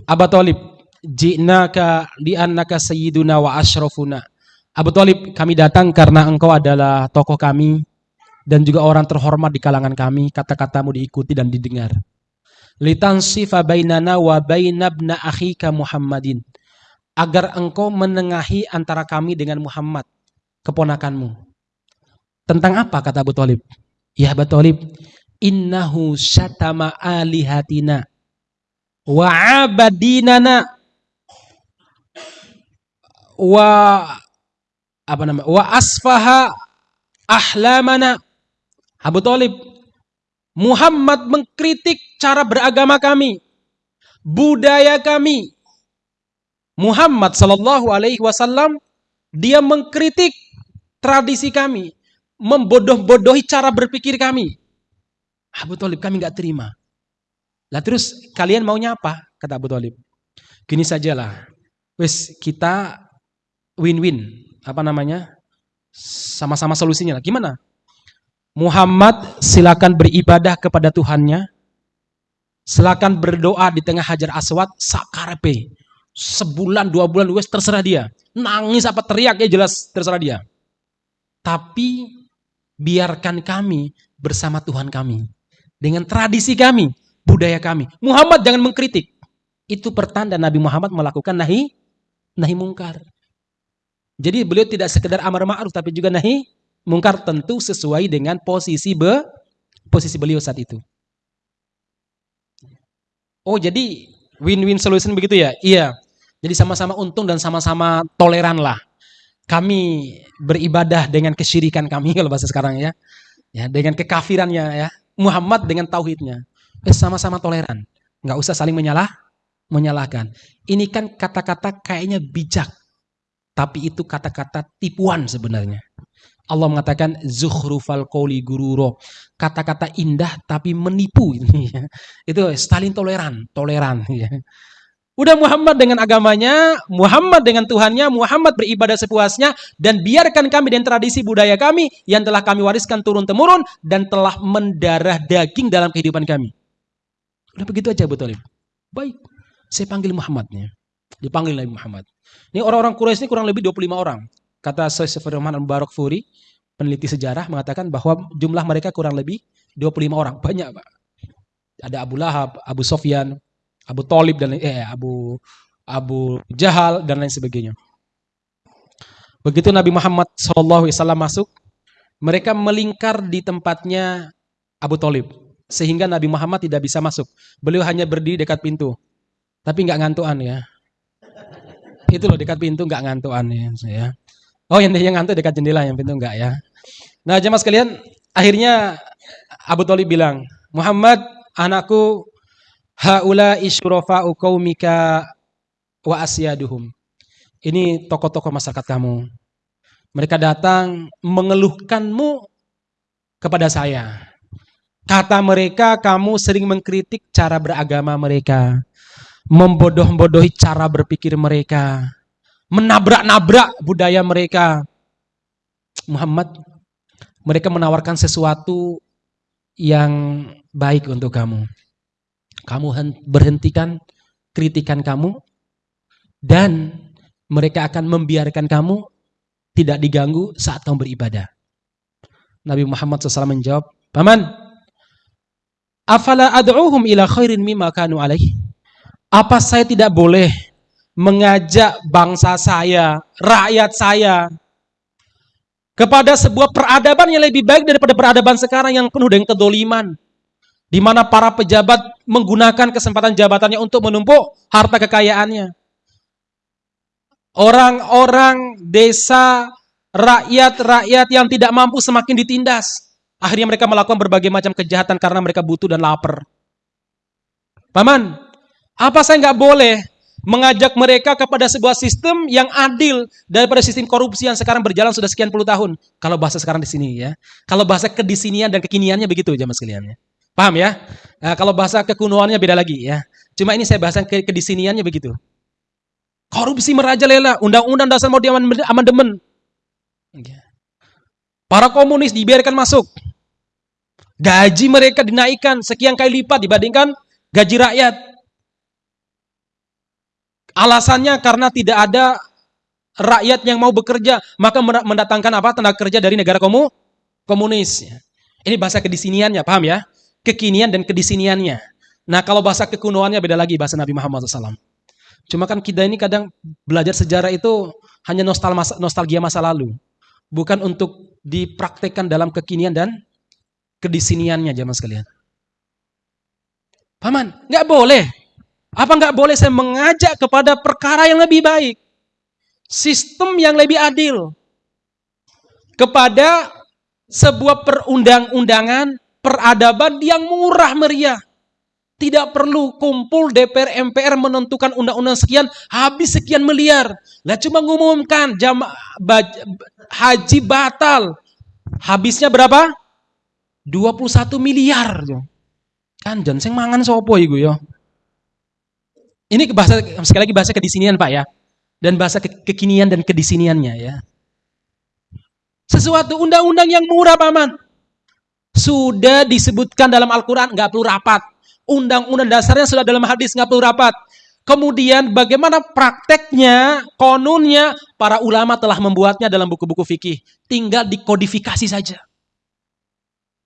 Abu Talib, ji'naka li'annaka sayyiduna wa ashrafuna. Abu Talib, kami datang karena engkau adalah tokoh kami dan juga orang terhormat di kalangan kami. Kata-katamu diikuti dan didengar. Litansifa bainana wa bainabna akhika Muhammadin. Agar engkau menengahi antara kami dengan Muhammad, keponakanmu. Tentang apa kata Abu Talib? Ya Abu Talib, innahu syatama alihatina wa abadinana wa apa nama wa asfaha ahlamana Abu Talib Muhammad mengkritik cara beragama kami budaya kami. Muhammad sallallahu alaihi wasallam dia mengkritik tradisi kami membodoh-bodohi cara berpikir kami. Abu Talib kami nggak terima. Lah terus kalian maunya apa? Kata Abu Talib. Gini sajalah. Wes kita win-win. Apa namanya? Sama-sama solusinya lah. Gimana? Muhammad silakan beribadah kepada Tuhannya. Silakan berdoa di tengah Hajar Aswad sakarepe. Sebulan, dua bulan, wes terserah dia. Nangis apa teriak ya jelas terserah dia. Tapi biarkan kami bersama Tuhan kami. Dengan tradisi kami, budaya kami. Muhammad jangan mengkritik. Itu pertanda Nabi Muhammad melakukan nahi nahi mungkar. Jadi beliau tidak sekedar amar ma'ruf tapi juga nahi mungkar tentu sesuai dengan posisi be, posisi beliau saat itu. Oh, jadi win-win solution begitu ya? Iya. Jadi sama-sama untung dan sama-sama toleran lah. Kami beribadah dengan kesyirikan kami kalau bahasa sekarang ya. Ya, dengan kekafirannya ya. Muhammad dengan tauhidnya. Eh, sama-sama toleran. Nggak usah saling menyalah menyalahkan. Ini kan kata-kata kayaknya bijak tapi itu kata-kata tipuan sebenarnya. Allah mengatakan zukhrufal qawli gururo. Kata-kata indah tapi menipu. itu Stalin toleran, toleran. Ya. Udah Muhammad dengan agamanya, Muhammad dengan Tuhannya, Muhammad beribadah sepuasnya, dan biarkan kami dan tradisi budaya kami yang telah kami wariskan turun-temurun dan telah mendarah daging dalam kehidupan kami. Udah begitu aja betul. Baik, saya panggil Muhammadnya. Dipanggil Nabi Muhammad. Ini orang-orang Quraisy ini kurang lebih 25 orang. Kata Syekh Firman Barak Furi, peneliti sejarah mengatakan bahwa jumlah mereka kurang lebih 25 orang. Banyak, Pak. Ada Abu Lahab, Abu Sofyan, Abu Talib dan eh Abu Abu Jahal dan lain sebagainya. Begitu Nabi Muhammad SAW masuk, mereka melingkar di tempatnya Abu Talib. Sehingga Nabi Muhammad tidak bisa masuk. Beliau hanya berdiri dekat pintu. Tapi nggak ngantuan ya. Itu loh dekat pintu nggak ngantuan ya. Oh yang yang ngantuk dekat jendela yang pintu nggak ya. Nah jemaah sekalian, akhirnya Abu Talib bilang, Muhammad anakku haula isyurafa'u qaumika wa asyaduhum. Ini tokoh-tokoh masyarakat kamu. Mereka datang mengeluhkanmu kepada saya. Kata mereka kamu sering mengkritik cara beragama mereka membodoh-bodohi cara berpikir mereka, menabrak-nabrak budaya mereka. Muhammad, mereka menawarkan sesuatu yang baik untuk kamu. Kamu berhentikan kritikan kamu dan mereka akan membiarkan kamu tidak diganggu saat kamu beribadah. Nabi Muhammad SAW menjawab, Paman, afala ad'uhum ila khairin mimma kanu alaihi? Apa saya tidak boleh mengajak bangsa saya, rakyat saya, kepada sebuah peradaban yang lebih baik daripada peradaban sekarang yang penuh dengan kedoliman. Di mana para pejabat menggunakan kesempatan jabatannya untuk menumpuk harta kekayaannya. Orang-orang desa, rakyat-rakyat yang tidak mampu semakin ditindas. Akhirnya mereka melakukan berbagai macam kejahatan karena mereka butuh dan lapar. Paman, apa saya nggak boleh mengajak mereka kepada sebuah sistem yang adil daripada sistem korupsi yang sekarang berjalan sudah sekian puluh tahun. Kalau bahasa sekarang di sini ya. Kalau bahasa kedisinian dan kekiniannya begitu jamaah sekalian ya. Paham ya? Nah, kalau bahasa kekunoannya beda lagi ya. Cuma ini saya bahasa ke kedisiniannya begitu. Korupsi merajalela, undang-undang dasar mau amandemen. Para komunis dibiarkan masuk. Gaji mereka dinaikkan sekian kali lipat dibandingkan gaji rakyat. Alasannya karena tidak ada rakyat yang mau bekerja, maka mendatangkan apa? Tenaga kerja dari negara komu komunis. Ini bahasa kedisiniannya, paham ya? Kekinian dan kedisiniannya. Nah, kalau bahasa kekunoannya beda lagi bahasa Nabi Muhammad SAW. Cuma kan kita ini kadang belajar sejarah itu hanya nostal masa, nostalgia masa lalu. Bukan untuk dipraktekkan dalam kekinian dan kedisiniannya jamaah sekalian. Paman, nggak boleh. Apa nggak boleh saya mengajak kepada perkara yang lebih baik? Sistem yang lebih adil. Kepada sebuah perundang-undangan, peradaban yang murah meriah. Tidak perlu kumpul DPR MPR menentukan undang-undang sekian habis sekian miliar. Lah cuma ngumumkan jam haji batal. Habisnya berapa? 21 miliar. Kan jan sing mangan sopo iku ya. Ini bahasa sekali lagi bahasa kedisinian Pak ya. Dan bahasa ke kekinian dan kedisiniannya ya. Sesuatu undang-undang yang murah paman. Sudah disebutkan dalam Al-Quran, nggak perlu rapat undang-undang dasarnya sudah dalam hadis nggak perlu rapat. Kemudian bagaimana prakteknya, konunnya, para ulama telah membuatnya dalam buku-buku fikih. Tinggal dikodifikasi saja.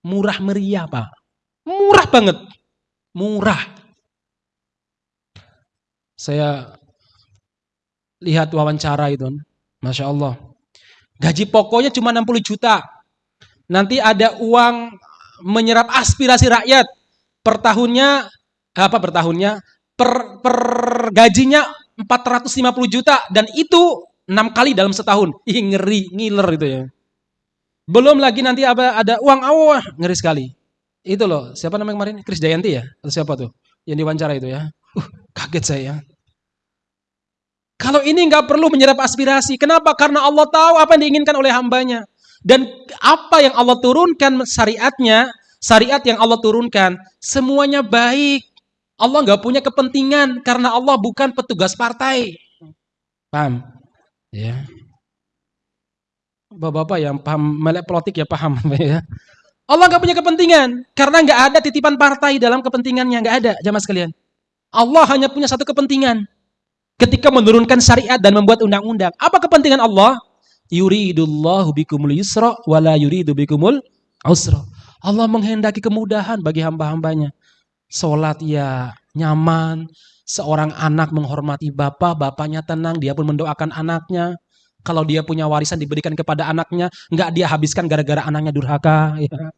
Murah meriah Pak. Murah banget. Murah. Saya lihat wawancara itu. Masya Allah. Gaji pokoknya cuma 60 juta. Nanti ada uang menyerap aspirasi rakyat per tahunnya apa per tahunnya per, per gajinya 450 juta dan itu enam kali dalam setahun. Ih ngeri, ngiler itu ya. Belum lagi nanti apa ada uang awah, ngeri sekali. Itu loh, siapa namanya kemarin? Kris Dayanti ya? Atau siapa tuh? Yang diwawancara itu ya. Uh, kaget saya. Kalau ini nggak perlu menyerap aspirasi. Kenapa? Karena Allah tahu apa yang diinginkan oleh hambanya. Dan apa yang Allah turunkan syariatnya syariat yang Allah turunkan, semuanya baik. Allah nggak punya kepentingan karena Allah bukan petugas partai. Paham? Ya. Bapak-bapak yang paham melek politik ya paham ya. Allah nggak punya kepentingan karena nggak ada titipan partai dalam kepentingannya nggak ada jamaah sekalian. Allah hanya punya satu kepentingan ketika menurunkan syariat dan membuat undang-undang. Apa kepentingan Allah? Yuridullahu bikumul yusra wala yuridu bikumul usra. Allah menghendaki kemudahan bagi hamba-hambanya. Sholat ya nyaman, seorang anak menghormati bapak, bapaknya tenang, dia pun mendoakan anaknya. Kalau dia punya warisan diberikan kepada anaknya, nggak dia habiskan gara-gara anaknya durhaka. Ya.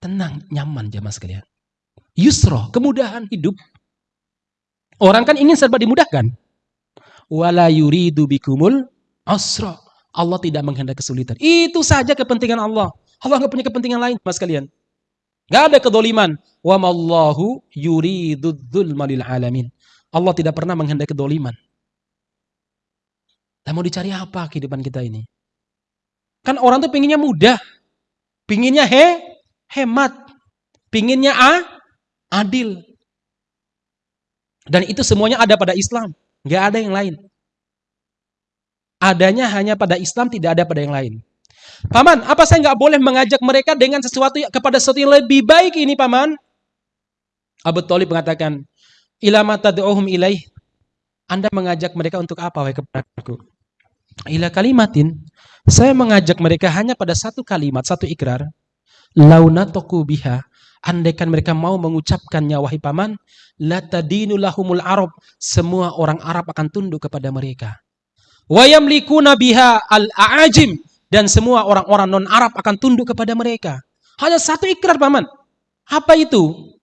Tenang, nyaman jamaah sekalian. Yusro, kemudahan hidup. Orang kan ingin serba dimudahkan. Wala yuridu bikumul asra. Allah tidak menghendaki kesulitan. Itu saja kepentingan Allah. Allah nggak punya kepentingan lain, mas kalian. Gak ada kedoliman. Wa mallahu yuridudzulma lil alamin. Allah tidak pernah menghendaki kedoliman. Dan mau dicari apa kehidupan kita ini? Kan orang tuh pinginnya mudah. Pinginnya he, hemat. Pinginnya a, adil. Dan itu semuanya ada pada Islam. Gak ada yang lain. Adanya hanya pada Islam, tidak ada pada yang lain. Paman, apa saya nggak boleh mengajak mereka dengan sesuatu kepada sesuatu yang lebih baik ini, Paman? Abu Talib mengatakan, Ilama tad'uhum ilaih. Anda mengajak mereka untuk apa, wahai kepadaku? Ila kalimatin. Saya mengajak mereka hanya pada satu kalimat, satu ikrar. Launatoku biha. Andaikan mereka mau mengucapkannya, wahai paman, la tadinu lahumul arab. Semua orang Arab akan tunduk kepada mereka. Wa yamlikuna biha al-a'ajim dan semua orang-orang non-Arab akan tunduk kepada mereka. Hanya satu ikrar paman. Apa itu?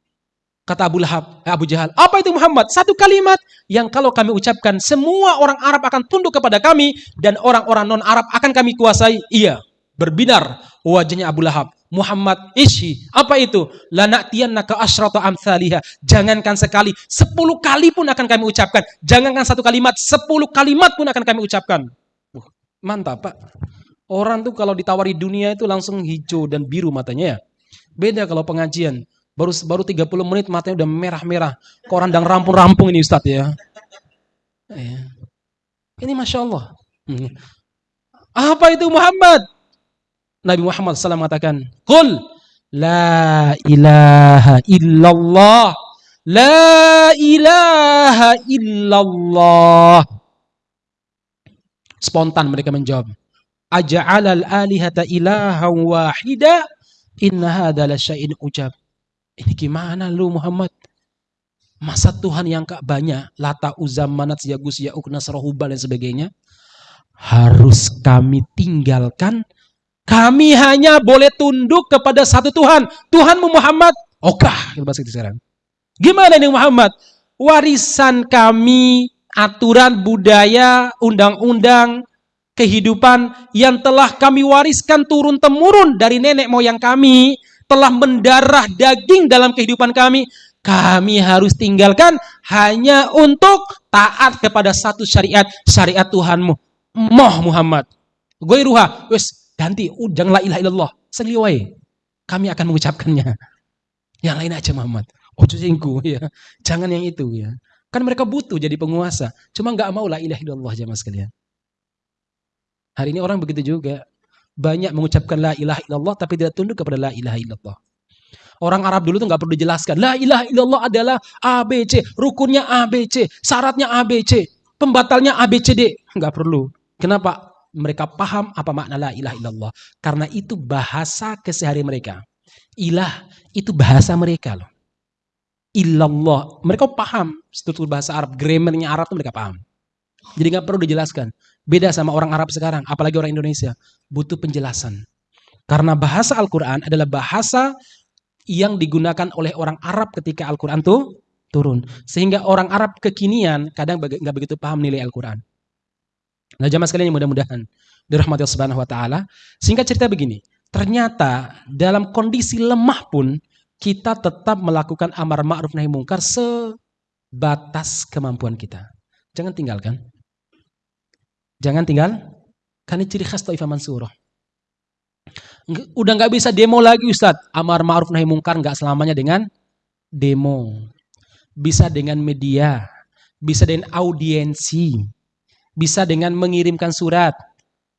Kata Abu Lahab, eh, Abu Jahal. Apa itu Muhammad? Satu kalimat yang kalau kami ucapkan semua orang Arab akan tunduk kepada kami dan orang-orang non-Arab akan kami kuasai. Iya, berbinar wajahnya Abu Lahab. Muhammad ishi. Apa itu? Lana'tiyannaka asyrata amthaliha. Jangankan sekali, sepuluh kali pun akan kami ucapkan. Jangankan satu kalimat, sepuluh kalimat pun akan kami ucapkan. Mantap, Pak. Orang tuh kalau ditawari dunia itu langsung hijau dan biru matanya ya. Beda kalau pengajian. Baru baru 30 menit matanya udah merah-merah. Koran dan rampung-rampung ini Ustadz ya. Iya. Ini Masya Allah. Hmm. Apa itu Muhammad? Nabi Muhammad SAW mengatakan, Qul la ilaha illallah. La ilaha illallah. Spontan mereka menjawab aja'alal alihata ilaha wahida inna hadha lasyai'in ujab. Ini gimana lu Muhammad? Masa Tuhan yang kak banyak, lata uzam manat yagus ya'uk nasrohubal dan sebagainya, harus kami tinggalkan Kami hanya boleh tunduk kepada satu Tuhan. Tuhanmu Muhammad. Okah, kita bahas itu sekarang. Gimana nih Muhammad? Warisan kami, aturan budaya, undang-undang, kehidupan yang telah kami wariskan turun-temurun dari nenek moyang kami, telah mendarah daging dalam kehidupan kami, kami harus tinggalkan hanya untuk taat kepada satu syariat, syariat Tuhanmu. Moh Muhammad. Gue ruha, wes ganti. Jangan la ilaha illallah. Seliwai kami akan mengucapkannya. Yang lain aja Muhammad. Ojo singku ya. Jangan yang itu ya. Kan mereka butuh jadi penguasa. Cuma nggak mau la ilaha illallah jamaah sekalian. Hari ini orang begitu juga. Banyak mengucapkan la ilaha illallah tapi tidak tunduk kepada la ilaha illallah. Orang Arab dulu tuh nggak perlu dijelaskan. La ilaha illallah adalah ABC, rukunnya ABC, syaratnya ABC, pembatalnya ABCD. Nggak perlu. Kenapa? Mereka paham apa makna la ilaha illallah. Karena itu bahasa kesehari mereka. Ilah itu bahasa mereka loh. Illallah. Mereka paham struktur bahasa Arab, grammarnya Arab itu mereka paham. Jadi nggak perlu dijelaskan. Beda sama orang Arab sekarang, apalagi orang Indonesia. Butuh penjelasan. Karena bahasa Al-Quran adalah bahasa yang digunakan oleh orang Arab ketika Al-Quran tuh turun. Sehingga orang Arab kekinian kadang nggak begitu paham nilai Al-Quran. Nah, jamaah sekalian yang mudah-mudahan dirahmati Allah Subhanahu wa taala. Singkat cerita begini, ternyata dalam kondisi lemah pun kita tetap melakukan amar ma'ruf nahi mungkar sebatas kemampuan kita. Jangan tinggalkan. Jangan tinggal. Ini ciri khas Taifah Mansurah. Udah nggak bisa demo lagi Ustadz. Amar ma'ruf nahi mungkar nggak selamanya dengan demo. Bisa dengan media. Bisa dengan audiensi bisa dengan mengirimkan surat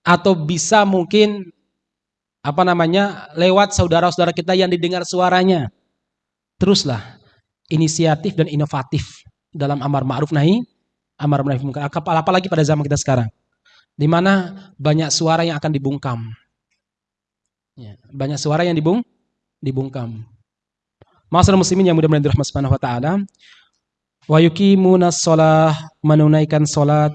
atau bisa mungkin apa namanya lewat saudara-saudara kita yang didengar suaranya. Teruslah inisiatif dan inovatif dalam amar ma'ruf nahi amar ma'ruf munkar. Apalagi pada zaman kita sekarang. Di mana banyak suara yang akan dibungkam. Ya, banyak suara yang dibung dibungkam. Masalah muslimin yang mudah-mudahan dirahmati Subhanahu wa taala. Wa yuqimuna shalah menunaikan salat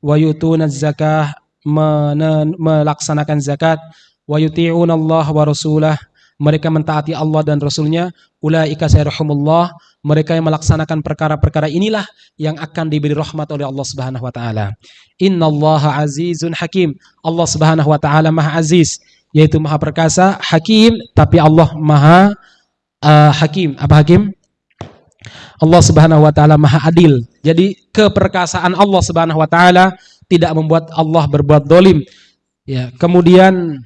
wa yutuna zakah melaksanakan zakat. Wa yuti'una Allah wa rasulah. Mereka mentaati Allah dan Rasulnya. Ulaika sayarhumullah mereka yang melaksanakan perkara-perkara inilah yang akan diberi rahmat oleh Allah Subhanahu wa taala. Innallaha azizun hakim. Allah Subhanahu wa taala maha aziz yaitu maha perkasa hakim tapi Allah maha uh, hakim. Apa hakim Allah Subhanahu wa taala Maha Adil. Jadi keperkasaan Allah Subhanahu wa taala tidak membuat Allah berbuat dolim. Ya, kemudian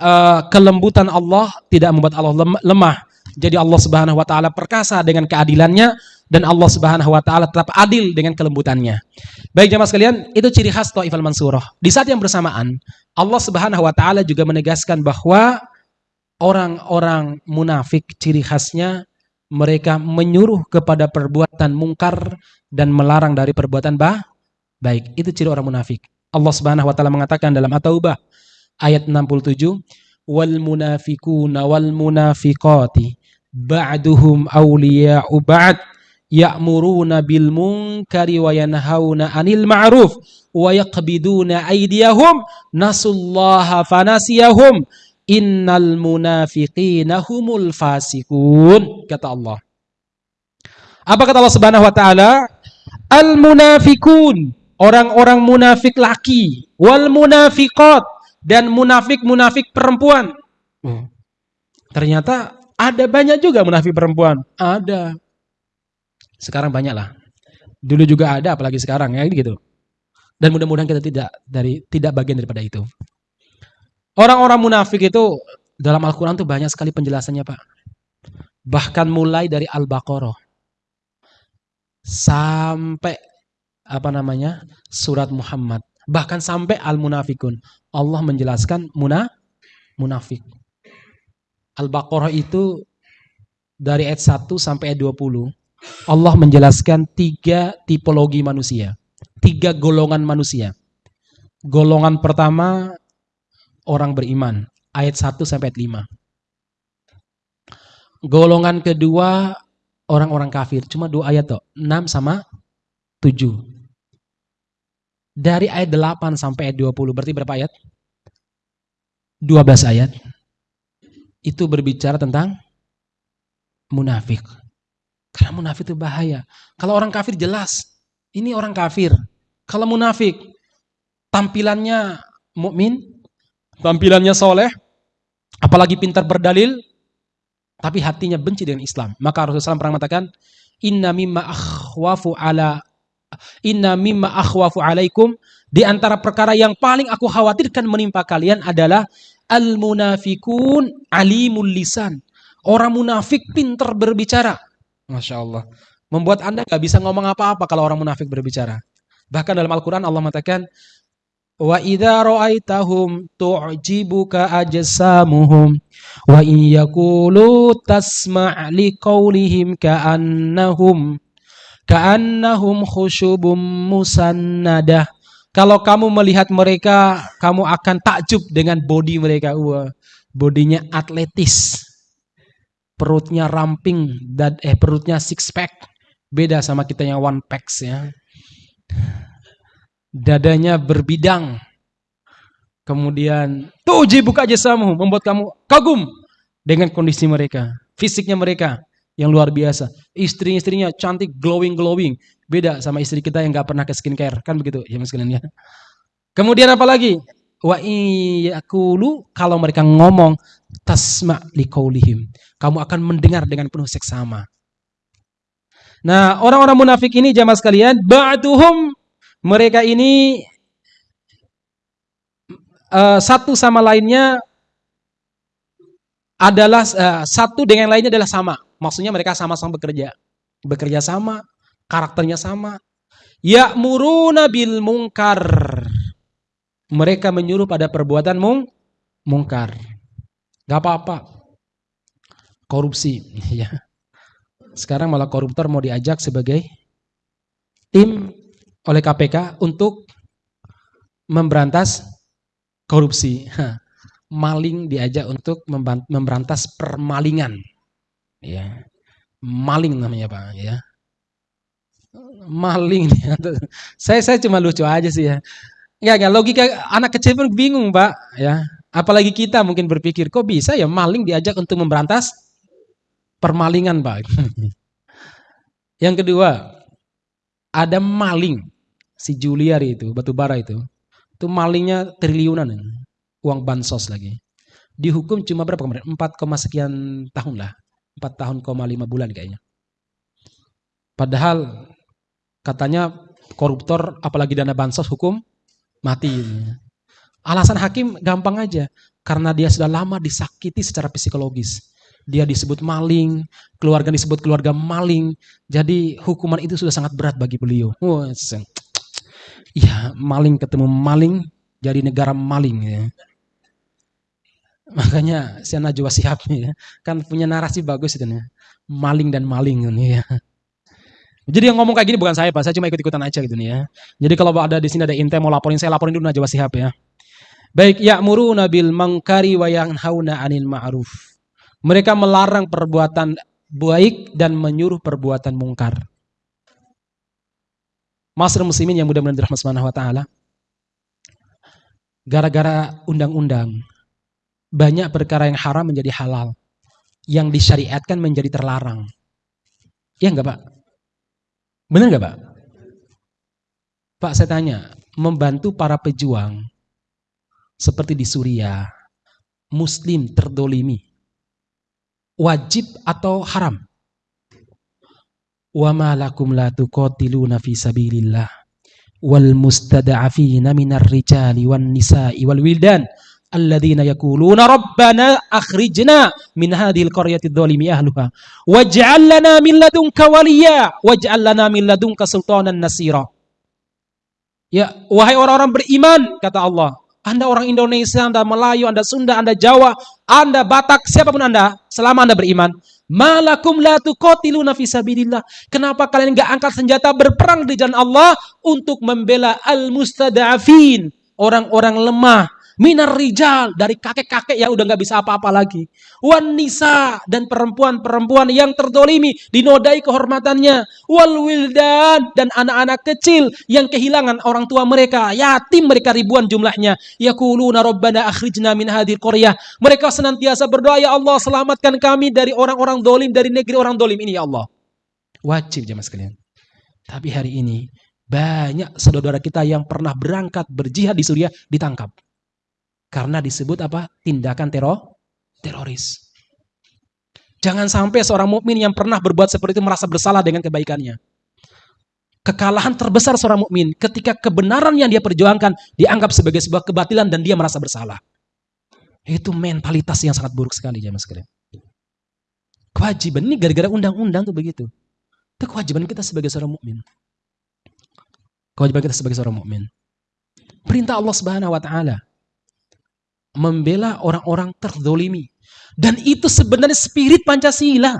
uh, kelembutan Allah tidak membuat Allah lemah. Jadi Allah Subhanahu wa taala perkasa dengan keadilannya dan Allah Subhanahu wa taala tetap adil dengan kelembutannya. Baik jemaah sekalian, itu ciri khas Taifal Mansurah. Di saat yang bersamaan, Allah Subhanahu wa taala juga menegaskan bahwa orang-orang munafik ciri khasnya mereka menyuruh kepada perbuatan mungkar dan melarang dari perbuatan bah baik. Itu ciri orang munafik. Allah Subhanahu wa taala mengatakan dalam At-Taubah ayat 67, "Wal munafiquna wal munafiqati ba'duhum awliya'u ba'd ya'muruna bil munkari wa yanhauna 'anil ma'ruf wa yaqbiduna aydiyahum nasullaha fanasiyahum Innal munafiqina humul fasikun kata Allah. Apa kata Allah Subhanahu wa taala? Al munafikun, orang-orang munafik laki, wal munafiqat dan munafik-munafik perempuan. Hmm. Ternyata ada banyak juga munafik perempuan. Ada. Sekarang banyak lah. Dulu juga ada apalagi sekarang ya gitu. Dan mudah-mudahan kita tidak dari tidak bagian daripada itu. Orang-orang munafik itu dalam Al-Quran tuh banyak sekali penjelasannya Pak. Bahkan mulai dari Al-Baqarah. Sampai apa namanya surat Muhammad. Bahkan sampai Al-Munafikun. Allah menjelaskan muna, munafik. Al-Baqarah itu dari ayat 1 sampai ayat 20. Allah menjelaskan tiga tipologi manusia. Tiga golongan manusia. Golongan pertama orang beriman. Ayat 1 sampai ayat 5. Golongan kedua orang-orang kafir. Cuma dua ayat toh. 6 sama 7. Dari ayat 8 sampai ayat 20. Berarti berapa ayat? 12 ayat itu berbicara tentang munafik. Karena munafik itu bahaya. Kalau orang kafir jelas, ini orang kafir. Kalau munafik, tampilannya mukmin, tampilannya soleh, apalagi pintar berdalil, tapi hatinya benci dengan Islam. Maka Rasulullah SAW pernah mengatakan, Inna mimma akhwafu ala Inna mimma akhwafu alaikum di antara perkara yang paling aku khawatirkan menimpa kalian adalah al munafikun alimul lisan. Orang munafik pintar berbicara. Masya Allah. Membuat anda nggak bisa ngomong apa-apa kalau orang munafik berbicara. Bahkan dalam Al-Quran Allah mengatakan, Wa idza ra'aitahum tu'jibuka ajsamuhum wa in yaqulu tasma' liqaulihim ka'annahum ka'annahum khusyubum musannadah. Kalau kamu melihat mereka, kamu akan takjub dengan body mereka. Wah, bodinya atletis. Perutnya ramping dan eh perutnya six pack. Beda sama kita yang one packs ya. Dadanya berbidang. Kemudian tuji buka jasamu membuat kamu kagum dengan kondisi mereka, fisiknya mereka yang luar biasa. Istri-istrinya cantik, glowing-glowing. Beda sama istri kita yang gak pernah ke skincare. Kan begitu ya mas kalian ya. Kemudian apa lagi? Wa iyakulu kalau mereka ngomong tasma liqaulihim. Kamu akan mendengar dengan penuh seksama. Nah, orang-orang munafik ini jamaah sekalian, ba'duhum mereka ini uh, satu sama lainnya adalah uh, satu dengan lainnya adalah sama. Maksudnya mereka sama-sama bekerja. Bekerja sama, karakternya sama. Ya'muruna bil mungkar. Mereka menyuruh pada perbuatan mung mungkar. Gak apa-apa. Korupsi. ya. Sekarang malah koruptor mau diajak sebagai tim oleh KPK untuk memberantas korupsi. Maling diajak untuk memberantas permalingan. Ya. Maling namanya pak ya. Maling. Saya saya cuma lucu aja sih ya. Nggak nggak logika anak kecil pun bingung pak ya. Apalagi kita mungkin berpikir kok bisa ya maling diajak untuk memberantas permalingan pak? Yang kedua ada maling si Juliari itu batu bara itu itu malingnya triliunan uang bansos lagi dihukum cuma berapa kemarin 4, sekian tahun lah 4 tahun, 5 bulan kayaknya. Padahal katanya koruptor apalagi dana bansos hukum mati. Alasan hakim gampang aja. Karena dia sudah lama disakiti secara psikologis. Dia disebut maling, keluarga disebut keluarga maling. Jadi hukuman itu sudah sangat berat bagi beliau. Ya maling ketemu maling, jadi negara maling. Ya. Makanya si Najwa nih ya, kan punya narasi bagus itu nih. Maling dan maling ini ya. Jadi yang ngomong kayak gini bukan saya Pak, saya cuma ikut-ikutan aja gitu nih ya. Jadi kalau ada di sini ada intel mau laporin saya laporin dulu Najwa Sihab ya. Baik, ya'muru nabil mangkari wa yanhauna 'anil ma'ruf. Mereka melarang perbuatan baik dan menyuruh perbuatan mungkar. Masyarakat muslimin yang mudah-mudahan dirahmati Subhanahu wa taala. Gara-gara undang-undang banyak perkara yang haram menjadi halal. Yang disyariatkan menjadi terlarang. Ya enggak Pak? Benar enggak Pak? Pak saya tanya, membantu para pejuang seperti di Suriah, muslim terdolimi, wajib atau haram? Wa ma lakum la tuqatiluna fi sabilillah. Wal mustada'afina minar rijali wan nisa'i wal wildan alladzina yaquluna rabbana akhrijna min hadhil qaryati dzalimi ahluha. Waj'al lana min ladunka waliya waj'al lana min ladunka sultanan nasira. Ya wahai orang-orang beriman kata Allah anda orang Indonesia, Anda Melayu, Anda Sunda, Anda Jawa, Anda Batak, siapa pun Anda, selama Anda beriman, malakum la tuqatiluna fi sabilillah. Kenapa kalian enggak angkat senjata berperang di jalan Allah untuk membela al-mustada'afin, orang-orang lemah, Minar rijal dari kakek-kakek yang udah nggak bisa apa-apa lagi. Wan nisa dan perempuan-perempuan yang terdolimi dinodai kehormatannya. Wal wildan dan anak-anak kecil yang kehilangan orang tua mereka. Yatim mereka ribuan jumlahnya. Yakuluna rabbana akhrijna min hadir qaryah. Mereka senantiasa berdoa ya Allah selamatkan kami dari orang-orang dolim dari negeri orang dolim ini ya Allah. Wajib jemaah sekalian. Tapi hari ini banyak saudara kita yang pernah berangkat berjihad di Suriah ditangkap. Karena disebut apa? Tindakan teror teroris. Jangan sampai seorang mukmin yang pernah berbuat seperti itu merasa bersalah dengan kebaikannya. Kekalahan terbesar seorang mukmin ketika kebenaran yang dia perjuangkan dianggap sebagai sebuah kebatilan dan dia merasa bersalah. Itu mentalitas yang sangat buruk sekali jemaah sekalian. Kewajiban ini gara-gara undang-undang tuh begitu. Itu kewajiban kita sebagai seorang mukmin. Kewajiban kita sebagai seorang mukmin. Perintah Allah Subhanahu wa taala membela orang-orang terdolimi. Dan itu sebenarnya spirit Pancasila.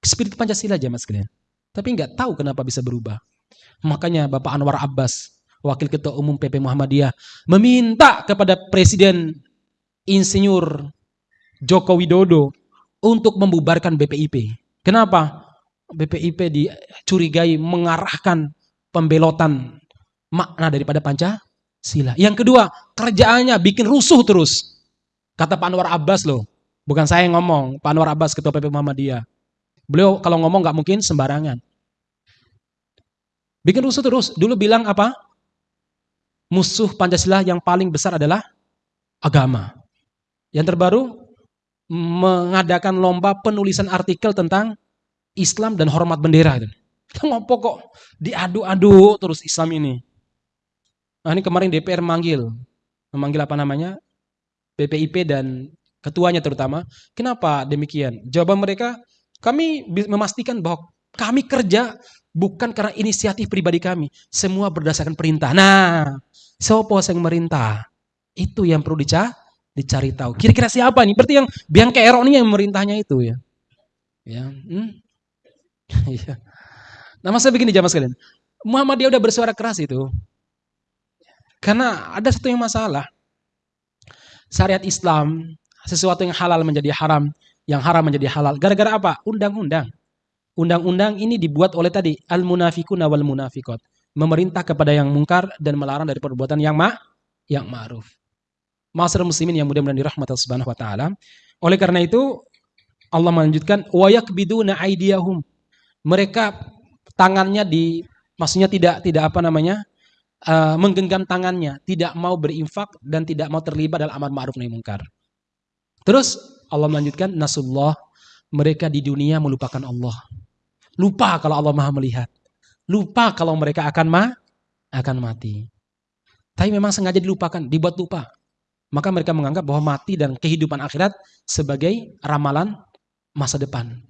Spirit Pancasila aja mas kalian. Tapi nggak tahu kenapa bisa berubah. Makanya Bapak Anwar Abbas, Wakil Ketua Umum PP Muhammadiyah, meminta kepada Presiden Insinyur Joko Widodo untuk membubarkan BPIP. Kenapa? BPIP dicurigai mengarahkan pembelotan makna daripada Pancasila sila. Yang kedua, kerjaannya bikin rusuh terus. Kata Pak Anwar Abbas loh. Bukan saya yang ngomong, Pak Anwar Abbas Ketua PP Muhammadiyah. Beliau kalau ngomong nggak mungkin sembarangan. Bikin rusuh terus. Dulu bilang apa? Musuh Pancasila yang paling besar adalah agama. Yang terbaru, mengadakan lomba penulisan artikel tentang Islam dan hormat bendera. Ngopo kok diadu-adu terus Islam ini. Nah, ini kemarin DPR manggil, memanggil apa namanya? BPIP dan ketuanya terutama. Kenapa demikian? Jawaban mereka, kami memastikan bahwa kami kerja bukan karena inisiatif pribadi kami. Semua berdasarkan perintah. Nah, siapa yang merintah? Itu yang perlu dicari, dicari tahu. Kira-kira siapa nih? Berarti yang biang kerok ini yang merintahnya itu ya. Ya, hmm? ya. Nah, masa begini jamaah sekalian. Muhammadiyah udah bersuara keras itu. Karena ada satu yang masalah. Syariat Islam, sesuatu yang halal menjadi haram, yang haram menjadi halal. Gara-gara apa? Undang-undang. Undang-undang ini dibuat oleh tadi al-munafikuna wal munafikot. Memerintah kepada yang mungkar dan melarang dari perbuatan yang ma yang ma'ruf. Masyarakat muslimin yang mudah-mudahan dirahmati Allah Subhanahu wa taala. Oleh karena itu Allah melanjutkan wa yakbiduna aydiyahum. Mereka tangannya di maksudnya tidak tidak apa namanya? Uh, menggenggam tangannya, tidak mau berinfak dan tidak mau terlibat dalam amar ma'ruf nahi mungkar. Terus Allah melanjutkan nasullah mereka di dunia melupakan Allah. Lupa kalau Allah Maha melihat. Lupa kalau mereka akan ma akan mati. Tapi memang sengaja dilupakan, dibuat lupa. Maka mereka menganggap bahwa mati dan kehidupan akhirat sebagai ramalan masa depan.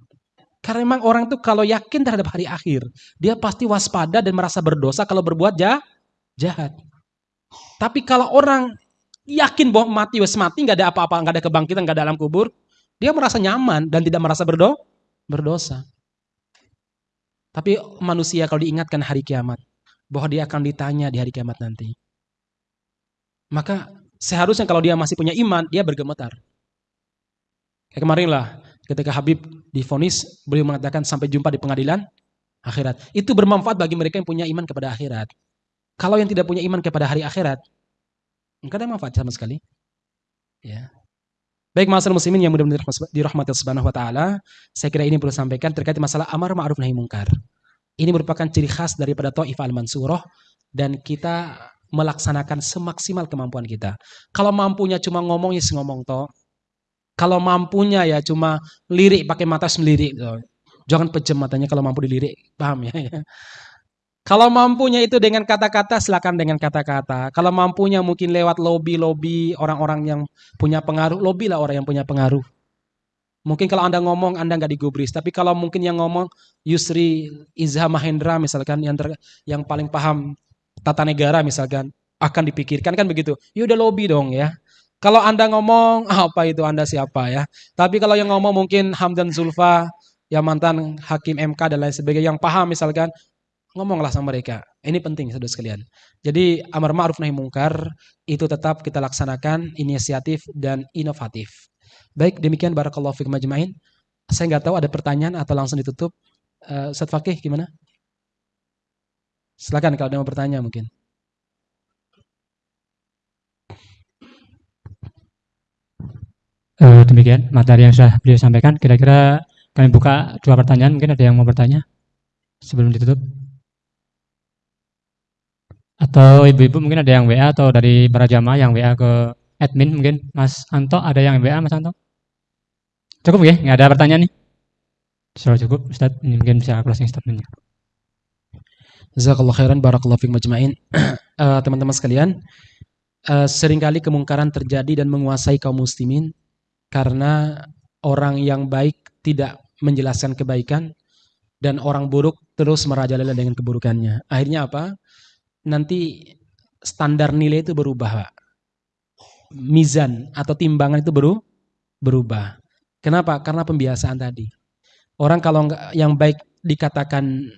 Karena memang orang itu kalau yakin terhadap hari akhir, dia pasti waspada dan merasa berdosa kalau berbuat jahat jahat. Tapi kalau orang yakin bahwa mati wes mati nggak ada apa-apa, nggak ada kebangkitan, nggak ada alam kubur, dia merasa nyaman dan tidak merasa berdo berdosa. Tapi manusia kalau diingatkan hari kiamat, bahwa dia akan ditanya di hari kiamat nanti. Maka seharusnya kalau dia masih punya iman, dia bergemetar. Kayak kemarin lah, ketika Habib difonis, beliau mengatakan sampai jumpa di pengadilan akhirat. Itu bermanfaat bagi mereka yang punya iman kepada akhirat. Kalau yang tidak punya iman kepada hari akhirat, enggak ada manfaat sama sekali. Ya. Baik masalah muslimin yang mudah-mudahan dirahmati subhanahu wa ta'ala, saya kira ini perlu sampaikan terkait masalah amar ma'ruf nahi mungkar. Ini merupakan ciri khas daripada Ta'if al-Mansurah dan kita melaksanakan semaksimal kemampuan kita. Kalau mampunya cuma ngomong ya ngomong toh. Kalau mampunya ya cuma lirik pakai mata sendiri. Jangan pejam matanya kalau mampu dilirik. Paham ya? Kalau mampunya itu dengan kata-kata, silakan dengan kata-kata. Kalau mampunya mungkin lewat lobby-lobby orang-orang yang punya pengaruh, lobby lah orang yang punya pengaruh. Mungkin kalau Anda ngomong, Anda nggak digubris. Tapi kalau mungkin yang ngomong Yusri Izha Mahendra misalkan, yang, ter, yang paling paham tata negara misalkan, akan dipikirkan kan begitu. Ya udah lobby dong ya. Kalau Anda ngomong, apa itu Anda siapa ya. Tapi kalau yang ngomong mungkin Hamdan Zulfa, yang mantan hakim MK dan lain sebagainya, yang paham misalkan, ngomonglah sama mereka. Ini penting saudara sekalian. Jadi amar ma'ruf nahi mungkar itu tetap kita laksanakan inisiatif dan inovatif. Baik, demikian barakallahu fikum majma'in. Saya nggak tahu ada pertanyaan atau langsung ditutup. Uh, Ustaz Fakih gimana? Silakan kalau ada yang mau bertanya mungkin. Uh, demikian materi yang sudah beliau sampaikan. Kira-kira kami buka dua pertanyaan. Mungkin ada yang mau bertanya sebelum ditutup. Atau ibu-ibu mungkin ada yang WA atau dari para jamaah yang WA ke admin mungkin Mas Anto ada yang WA Mas Anto? Cukup ya? Nggak ada pertanyaan nih? Sudah cukup Ustaz, ini mungkin bisa closing statementnya. Jazakallah khairan barakallahu fiik majma'in. uh, teman-teman sekalian, uh, sering kali kemungkaran terjadi dan menguasai kaum muslimin karena orang yang baik tidak menjelaskan kebaikan dan orang buruk terus merajalela dengan keburukannya. Akhirnya apa? Nanti standar nilai itu berubah, Pak. Mizan atau timbangan itu baru berubah. Kenapa? Karena pembiasaan tadi. Orang kalau yang baik dikatakan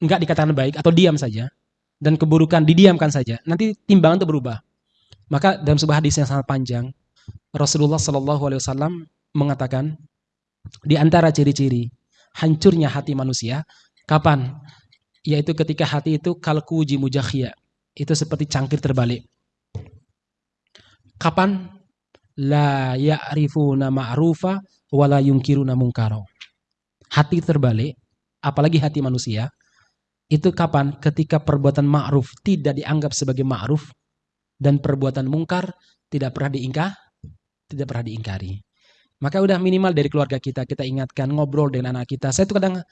enggak dikatakan baik atau diam saja dan keburukan didiamkan saja, nanti timbangan itu berubah. Maka dalam sebuah hadis yang sangat panjang, Rasulullah Shallallahu Alaihi Wasallam mengatakan di antara ciri-ciri hancurnya hati manusia, kapan? Yaitu ketika hati itu kalku uji mujakhia itu seperti cangkir terbalik. Kapan? La ya'rifuna ma'rufa wala yunkiruna munkaro hati terbalik apalagi hati manusia itu kapan? Ketika perbuatan ma'ruf tidak dianggap sebagai ma'ruf dan perbuatan mungkar tidak pernah diingkah tidak pernah diingkari. Maka udah minimal dari keluarga kita kita ingatkan ngobrol dengan anak kita. Saya tuh kadang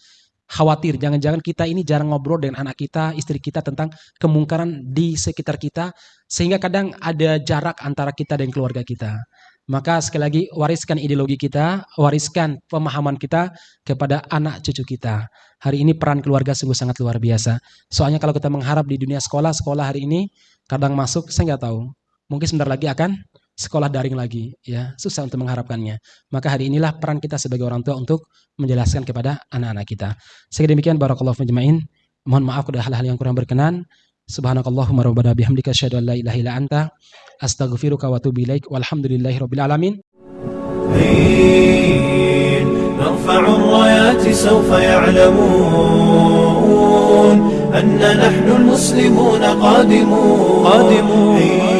khawatir jangan-jangan kita ini jarang ngobrol dengan anak kita, istri kita tentang kemungkaran di sekitar kita sehingga kadang ada jarak antara kita dan keluarga kita. Maka sekali lagi wariskan ideologi kita, wariskan pemahaman kita kepada anak cucu kita. Hari ini peran keluarga sungguh sangat luar biasa. Soalnya kalau kita mengharap di dunia sekolah, sekolah hari ini kadang masuk, saya nggak tahu. Mungkin sebentar lagi akan sekolah daring lagi ya susah untuk mengharapkannya maka hari inilah peran kita sebagai orang tua untuk menjelaskan kepada anak-anak kita sehingga demikian barakallahu majma'in mohon maaf kalau hal-hal yang kurang berkenan subhanakallahumma rabbana bihamdika asyhadu an la ilaha illa anta astaghfiruka wa atubu ilaik walhamdulillahi rabbil alamin نرفع الرايات سوف يعلمون أن نحن المسلمون قادمون قادمون